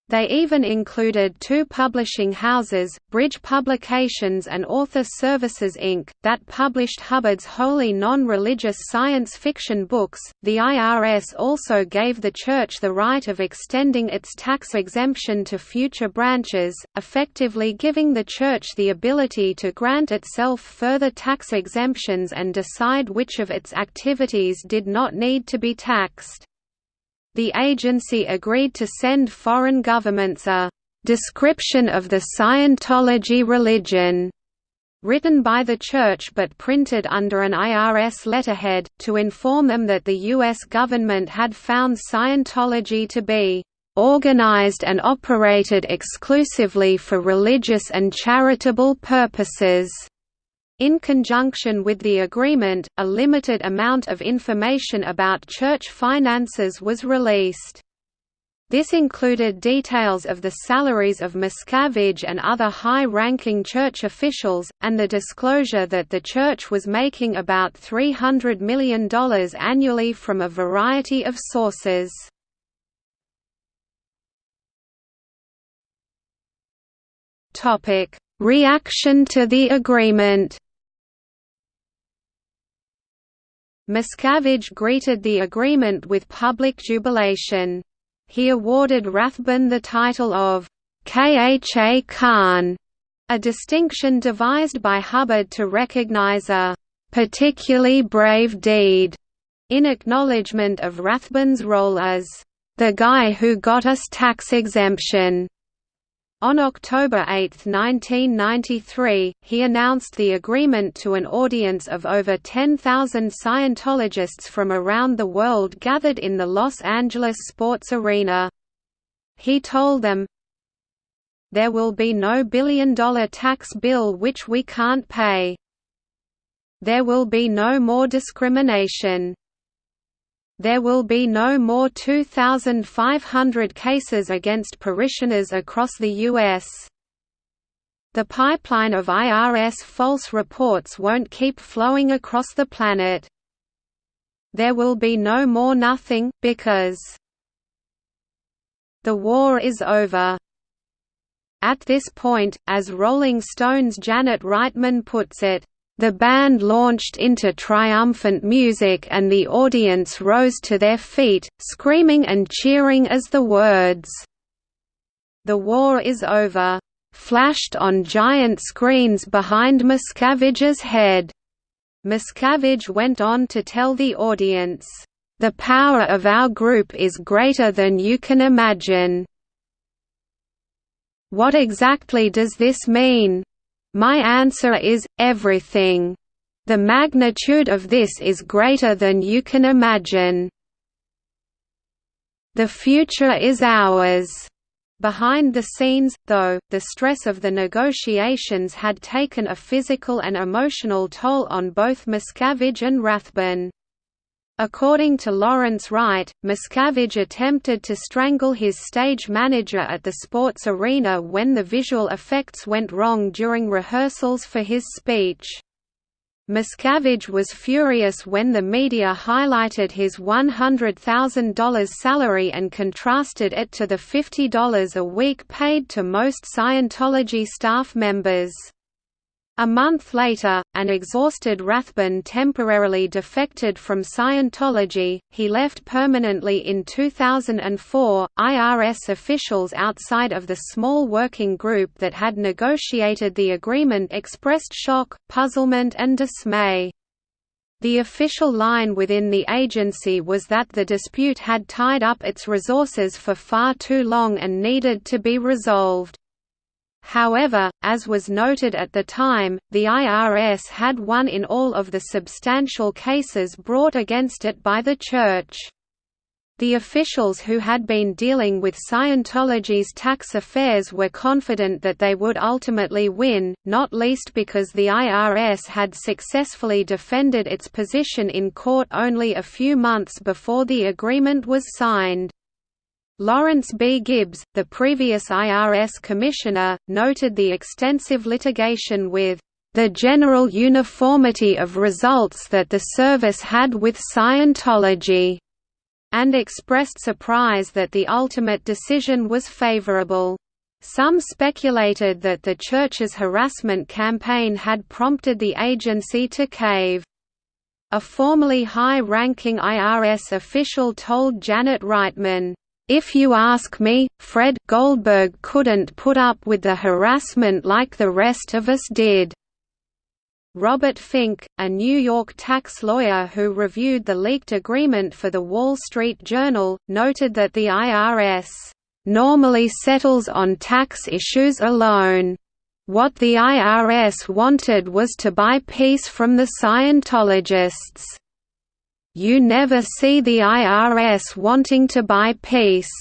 They even included two publishing houses, Bridge Publications and Author Services Inc., that published Hubbard's wholly non religious science fiction books. The IRS also gave the Church the right of extending its tax exemption to future branches, effectively giving the Church the ability to grant itself further tax exemptions and decide which of its activities did not need to be taxed the agency agreed to send foreign governments a «description of the Scientology religion» written by the Church but printed under an IRS letterhead, to inform them that the U.S. government had found Scientology to be organized and operated exclusively for religious and charitable purposes. In conjunction with the agreement, a limited amount of information about church finances was released. This included details of the salaries of Miscavige and other high-ranking church officials, and the disclosure that the church was making about $300 million annually from a variety of sources. Reaction to the agreement Miscavige greeted the agreement with public jubilation. He awarded Rathbun the title of Kha Khan, a distinction devised by Hubbard to recognize a particularly brave deed in acknowledgement of Rathbun's role as "...the guy who got us tax exemption." On October 8, 1993, he announced the agreement to an audience of over 10,000 Scientologists from around the world gathered in the Los Angeles Sports Arena. He told them, There will be no billion-dollar tax bill which we can't pay. There will be no more discrimination. There will be no more 2,500 cases against parishioners across the U.S. The pipeline of IRS false reports won't keep flowing across the planet. There will be no more nothing, because the war is over. At this point, as Rolling Stone's Janet Reitman puts it, the band launched into triumphant music and the audience rose to their feet, screaming and cheering as the words, "'The war is over' flashed on giant screens behind Miscavige's head. Miscavige went on to tell the audience, "'The power of our group is greater than you can imagine." What exactly does this mean? My answer is, everything. The magnitude of this is greater than you can imagine. The future is ours. Behind the scenes, though, the stress of the negotiations had taken a physical and emotional toll on both Miscavige and Rathbun. According to Lawrence Wright, Miscavige attempted to strangle his stage manager at the sports arena when the visual effects went wrong during rehearsals for his speech. Miscavige was furious when the media highlighted his $100,000 salary and contrasted it to the $50 a week paid to most Scientology staff members. A month later, an exhausted Rathbun temporarily defected from Scientology. He left permanently in 2004. IRS officials outside of the small working group that had negotiated the agreement expressed shock, puzzlement, and dismay. The official line within the agency was that the dispute had tied up its resources for far too long and needed to be resolved. However, as was noted at the time, the IRS had won in all of the substantial cases brought against it by the Church. The officials who had been dealing with Scientology's tax affairs were confident that they would ultimately win, not least because the IRS had successfully defended its position in court only a few months before the agreement was signed. Lawrence B. Gibbs, the previous IRS commissioner, noted the extensive litigation with the general uniformity of results that the service had with Scientology, and expressed surprise that the ultimate decision was favorable. Some speculated that the Church's harassment campaign had prompted the agency to cave. A formerly high-ranking IRS official told Janet Reitman, if you ask me, Fred Goldberg couldn't put up with the harassment like the rest of us did. Robert Fink, a New York tax lawyer who reviewed the leaked agreement for The Wall Street Journal, noted that the IRS normally settles on tax issues alone. What the IRS wanted was to buy peace from the Scientologists. You never see the IRS wanting to buy peace.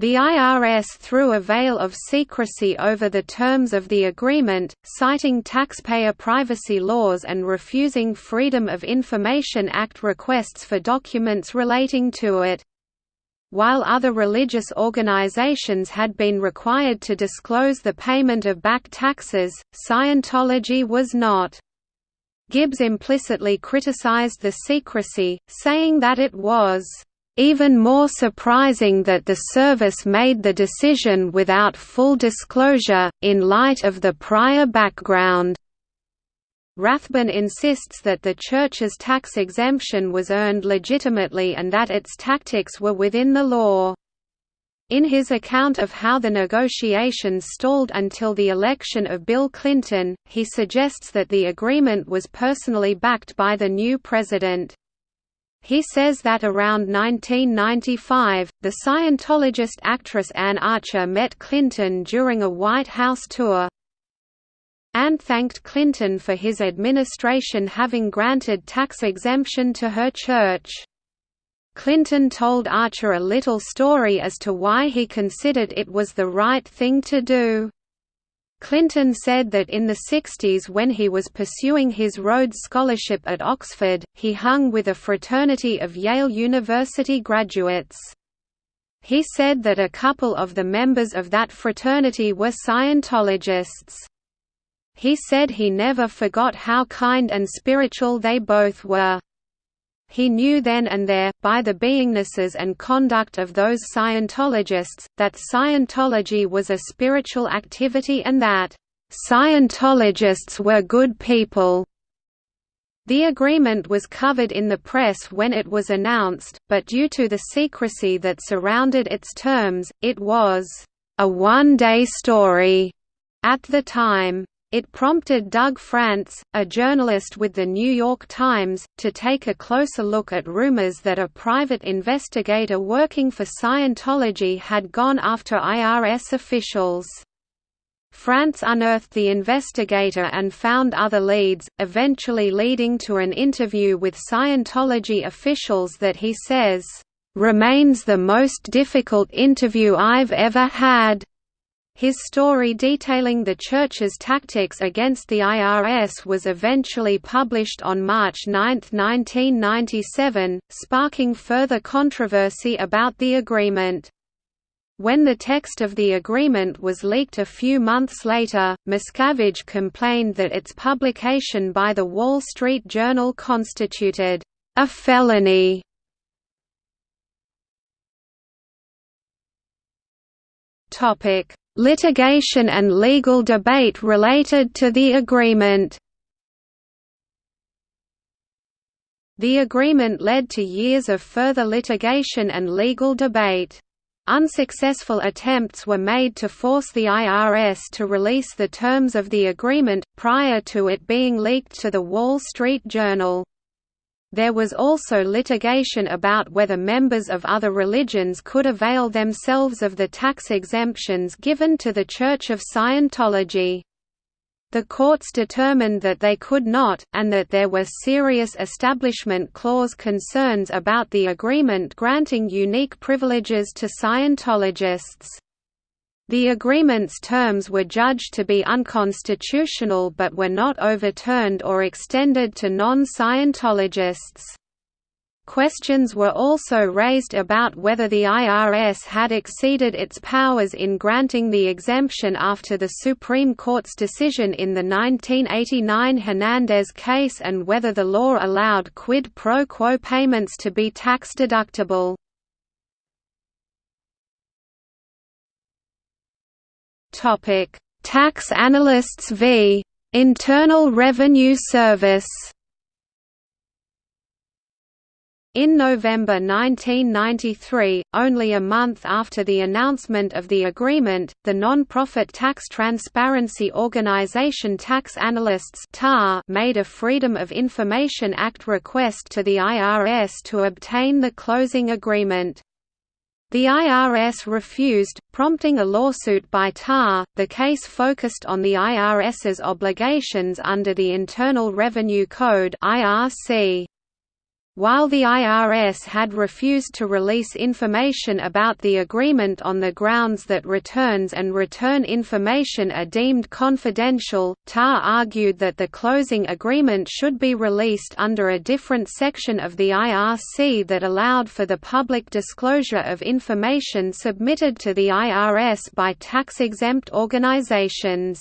The IRS threw a veil of secrecy over the terms of the agreement, citing taxpayer privacy laws and refusing Freedom of Information Act requests for documents relating to it. While other religious organizations had been required to disclose the payment of back taxes, Scientology was not. Gibbs implicitly criticized the secrecy, saying that it was even more surprising that the service made the decision without full disclosure, in light of the prior background. Rathbun insists that the Church's tax exemption was earned legitimately and that its tactics were within the law. In his account of how the negotiations stalled until the election of Bill Clinton, he suggests that the agreement was personally backed by the new president. He says that around 1995, the Scientologist actress Anne Archer met Clinton during a White House tour. Anne thanked Clinton for his administration having granted tax exemption to her church. Clinton told Archer a little story as to why he considered it was the right thing to do. Clinton said that in the 60s when he was pursuing his Rhodes Scholarship at Oxford, he hung with a fraternity of Yale University graduates. He said that a couple of the members of that fraternity were Scientologists. He said he never forgot how kind and spiritual they both were. He knew then and there, by the beingnesses and conduct of those Scientologists, that Scientology was a spiritual activity and that, "...Scientologists were good people." The agreement was covered in the press when it was announced, but due to the secrecy that surrounded its terms, it was, "...a one-day story." At the time, it prompted Doug Frantz, a journalist with The New York Times, to take a closer look at rumors that a private investigator working for Scientology had gone after IRS officials. Frantz unearthed the investigator and found other leads, eventually leading to an interview with Scientology officials that he says, "...remains the most difficult interview I've ever had." His story detailing the Church's tactics against the IRS was eventually published on March 9, 1997, sparking further controversy about the agreement. When the text of the agreement was leaked a few months later, Miscavige complained that its publication by The Wall Street Journal constituted a felony. Topic Litigation and legal debate related to the agreement The agreement led to years of further litigation and legal debate. Unsuccessful attempts were made to force the IRS to release the terms of the agreement, prior to it being leaked to The Wall Street Journal. There was also litigation about whether members of other religions could avail themselves of the tax exemptions given to the Church of Scientology. The courts determined that they could not, and that there were serious Establishment Clause concerns about the agreement granting unique privileges to Scientologists. The agreement's terms were judged to be unconstitutional but were not overturned or extended to non-Scientologists. Questions were also raised about whether the IRS had exceeded its powers in granting the exemption after the Supreme Court's decision in the 1989 Hernandez case and whether the law allowed quid pro quo payments to be tax-deductible. Topic: Tax Analysts v. Internal Revenue Service. In November 1993, only a month after the announcement of the agreement, the non-profit tax transparency organization Tax Analysts made a Freedom of Information Act request to the IRS to obtain the closing agreement. The IRS refused, prompting a lawsuit by TAR. The case focused on the IRS's obligations under the Internal Revenue Code (IRC). While the IRS had refused to release information about the agreement on the grounds that returns and return information are deemed confidential, TAR argued that the closing agreement should be released under a different section of the IRC that allowed for the public disclosure of information submitted to the IRS by tax-exempt organizations.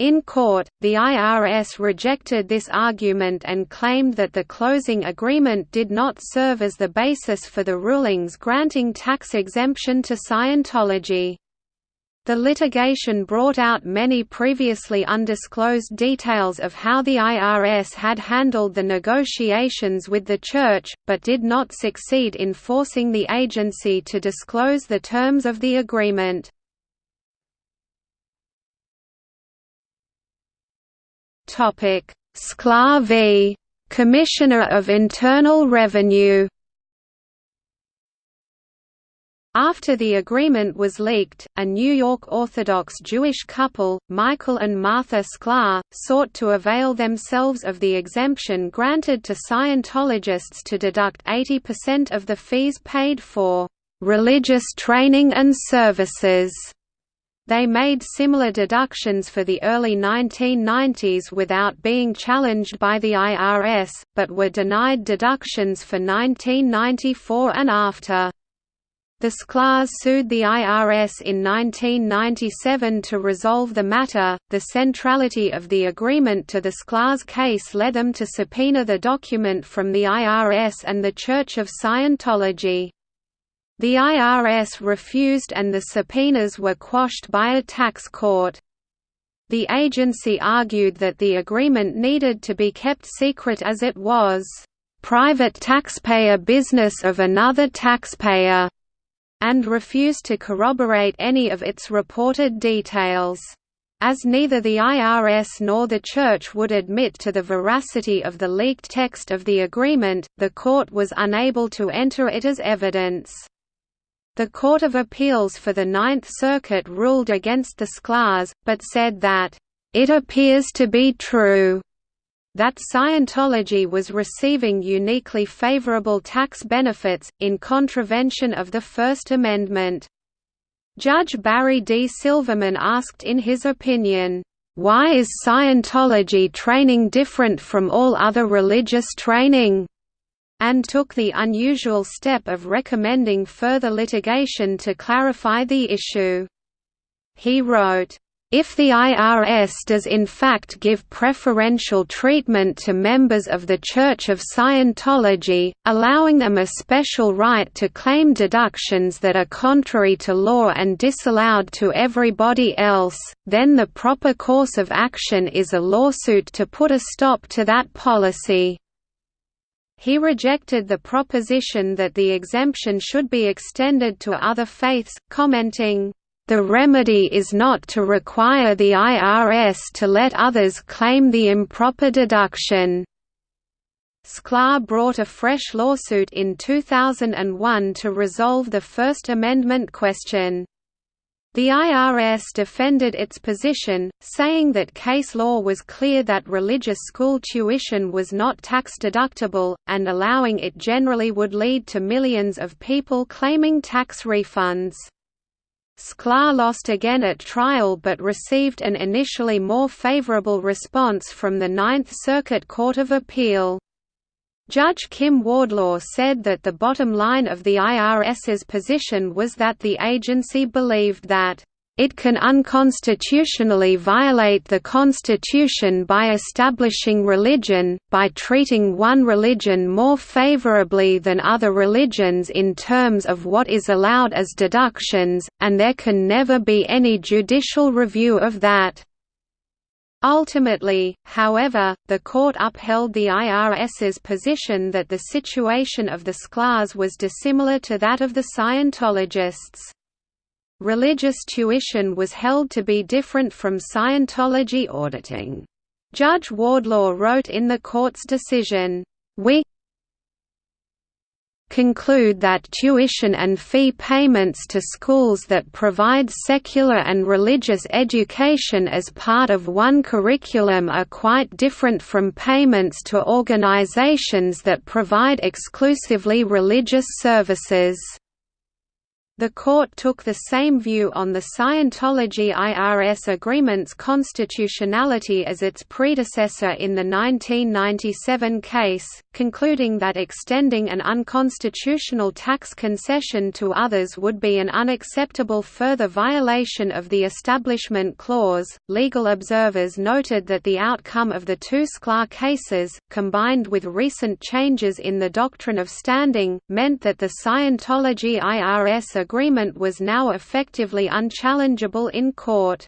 In court, the IRS rejected this argument and claimed that the closing agreement did not serve as the basis for the rulings granting tax exemption to Scientology. The litigation brought out many previously undisclosed details of how the IRS had handled the negotiations with the Church, but did not succeed in forcing the agency to disclose the terms of the agreement. Sklar v. Commissioner of Internal Revenue after the agreement was leaked, a New York Orthodox Jewish couple, Michael and Martha Sklar, sought to avail themselves of the exemption granted to Scientologists to deduct 80% of the fees paid for religious training and services. They made similar deductions for the early 1990s without being challenged by the IRS, but were denied deductions for 1994 and after. The Sklars sued the IRS in 1997 to resolve the matter. The centrality of the agreement to the Sklars case led them to subpoena the document from the IRS and the Church of Scientology. The IRS refused and the subpoenas were quashed by a tax court. The agency argued that the agreement needed to be kept secret as it was, "...private taxpayer business of another taxpayer." and refused to corroborate any of its reported details. As neither the IRS nor the Church would admit to the veracity of the leaked text of the agreement, the court was unable to enter it as evidence. The Court of Appeals for the Ninth Circuit ruled against the Sklars, but said that, "...it appears to be true." that Scientology was receiving uniquely favorable tax benefits, in contravention of the First Amendment. Judge Barry D. Silverman asked in his opinion, "...why is Scientology training different from all other religious training?" And took the unusual step of recommending further litigation to clarify the issue. He wrote, if the IRS does in fact give preferential treatment to members of the Church of Scientology, allowing them a special right to claim deductions that are contrary to law and disallowed to everybody else, then the proper course of action is a lawsuit to put a stop to that policy. He rejected the proposition that the exemption should be extended to other faiths, commenting, the remedy is not to require the IRS to let others claim the improper deduction. Sklar brought a fresh lawsuit in 2001 to resolve the First Amendment question. The IRS defended its position, saying that case law was clear that religious school tuition was not tax-deductible, and allowing it generally would lead to millions of people claiming tax refunds. Sklar lost again at trial but received an initially more favorable response from the Ninth Circuit Court of Appeal. Judge Kim Wardlaw said that the bottom line of the IRS's position was that the agency believed that it can unconstitutionally violate the Constitution by establishing religion, by treating one religion more favorably than other religions in terms of what is allowed as deductions, and there can never be any judicial review of that. Ultimately, however, the court upheld the IRS's position that the situation of the Sklars was dissimilar to that of the Scientologists. Religious tuition was held to be different from Scientology auditing. Judge Wardlaw wrote in the court's decision, We conclude that tuition and fee payments to schools that provide secular and religious education as part of one curriculum are quite different from payments to organizations that provide exclusively religious services. The court took the same view on the Scientology IRS agreement's constitutionality as its predecessor in the 1997 case, concluding that extending an unconstitutional tax concession to others would be an unacceptable further violation of the Establishment Clause. Legal observers noted that the outcome of the two Sklar cases, combined with recent changes in the doctrine of standing, meant that the Scientology IRS agreement was now effectively unchallengeable in court.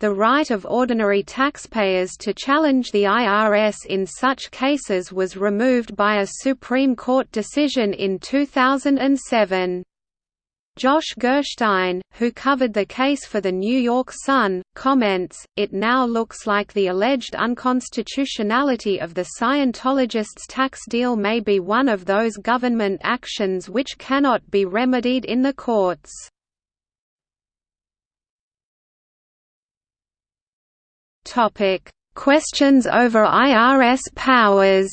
The right of ordinary taxpayers to challenge the IRS in such cases was removed by a Supreme Court decision in 2007. Josh Gerstein, who covered the case for the New York Sun, comments, it now looks like the alleged unconstitutionality of the Scientologists' tax deal may be one of those government actions which cannot be remedied in the courts. Questions over IRS powers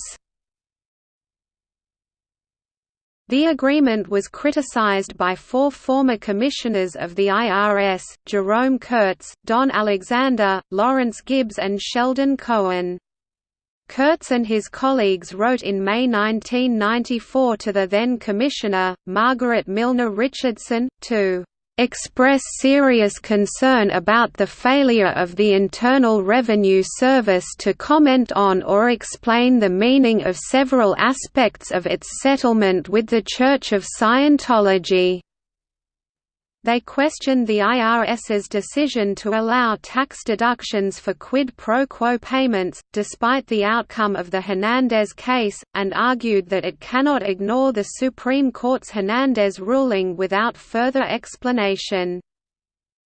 The agreement was criticized by four former commissioners of the IRS, Jerome Kurtz, Don Alexander, Lawrence Gibbs and Sheldon Cohen. Kurtz and his colleagues wrote in May 1994 to the then Commissioner, Margaret Milner Richardson, to express serious concern about the failure of the Internal Revenue Service to comment on or explain the meaning of several aspects of its settlement with the Church of Scientology. They questioned the IRS's decision to allow tax deductions for quid pro quo payments, despite the outcome of the Hernandez case, and argued that it cannot ignore the Supreme Court's Hernandez ruling without further explanation.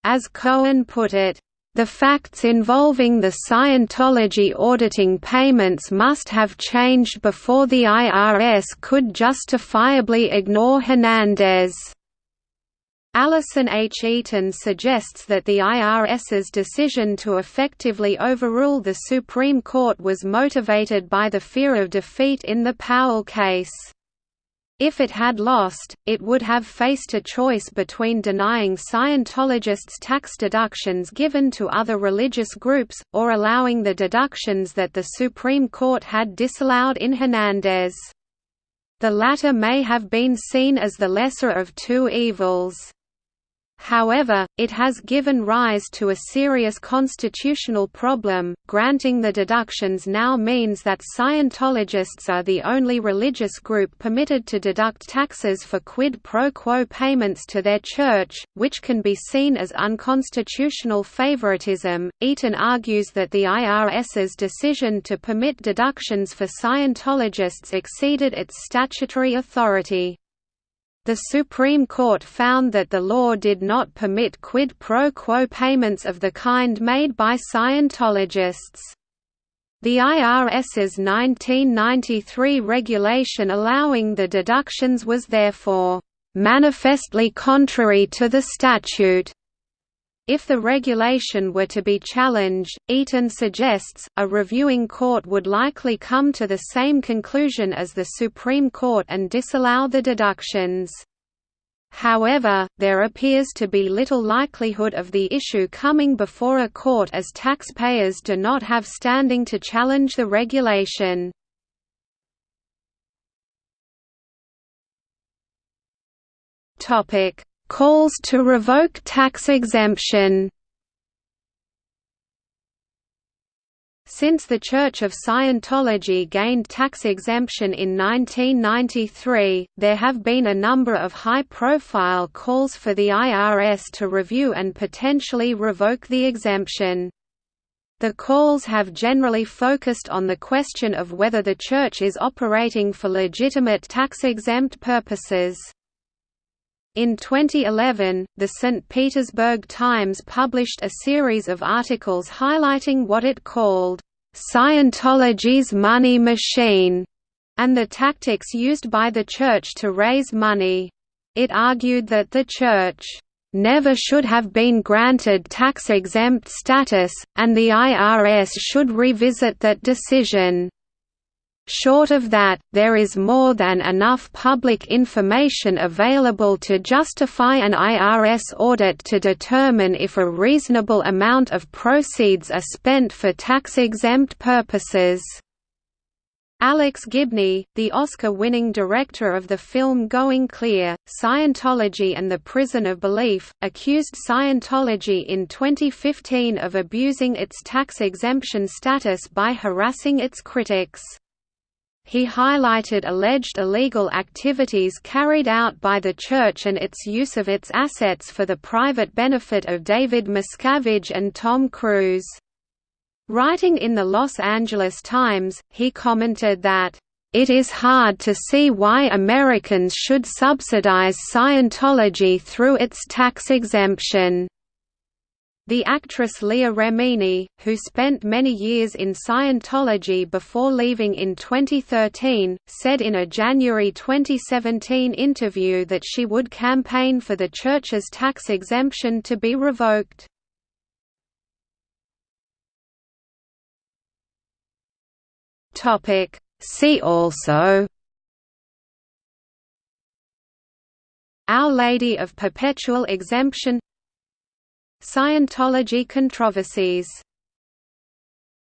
As Cohen put it, the facts involving the Scientology auditing payments must have changed before the IRS could justifiably ignore Hernandez. Alison H. Eaton suggests that the IRS's decision to effectively overrule the Supreme Court was motivated by the fear of defeat in the Powell case. If it had lost, it would have faced a choice between denying Scientologists tax deductions given to other religious groups, or allowing the deductions that the Supreme Court had disallowed in Hernandez. The latter may have been seen as the lesser of two evils. However, it has given rise to a serious constitutional problem. Granting the deductions now means that Scientologists are the only religious group permitted to deduct taxes for quid pro quo payments to their church, which can be seen as unconstitutional favoritism. Eaton argues that the IRS's decision to permit deductions for Scientologists exceeded its statutory authority. The Supreme Court found that the law did not permit quid pro quo payments of the kind made by Scientologists. The IRS's 1993 regulation allowing the deductions was therefore manifestly contrary to the statute. If the regulation were to be challenged, Eaton suggests, a reviewing court would likely come to the same conclusion as the Supreme Court and disallow the deductions. However, there appears to be little likelihood of the issue coming before a court as taxpayers do not have standing to challenge the regulation. Calls to revoke tax exemption Since the Church of Scientology gained tax exemption in 1993, there have been a number of high-profile calls for the IRS to review and potentially revoke the exemption. The calls have generally focused on the question of whether the Church is operating for legitimate tax-exempt purposes. In 2011, the St. Petersburg Times published a series of articles highlighting what it called, "...Scientology's money machine", and the tactics used by the Church to raise money. It argued that the Church never should have been granted tax-exempt status, and the IRS should revisit that decision. Short of that, there is more than enough public information available to justify an IRS audit to determine if a reasonable amount of proceeds are spent for tax-exempt purposes. Alex Gibney, the Oscar-winning director of the film Going Clear, Scientology and the Prison of Belief, accused Scientology in 2015 of abusing its tax exemption status by harassing its critics. He highlighted alleged illegal activities carried out by the Church and its use of its assets for the private benefit of David Miscavige and Tom Cruise. Writing in the Los Angeles Times, he commented that, "...it is hard to see why Americans should subsidize Scientology through its tax exemption." The actress Leah Remini, who spent many years in Scientology before leaving in 2013, said in a January 2017 interview that she would campaign for the church's tax exemption to be revoked. See also Our Lady of Perpetual Exemption Scientology controversies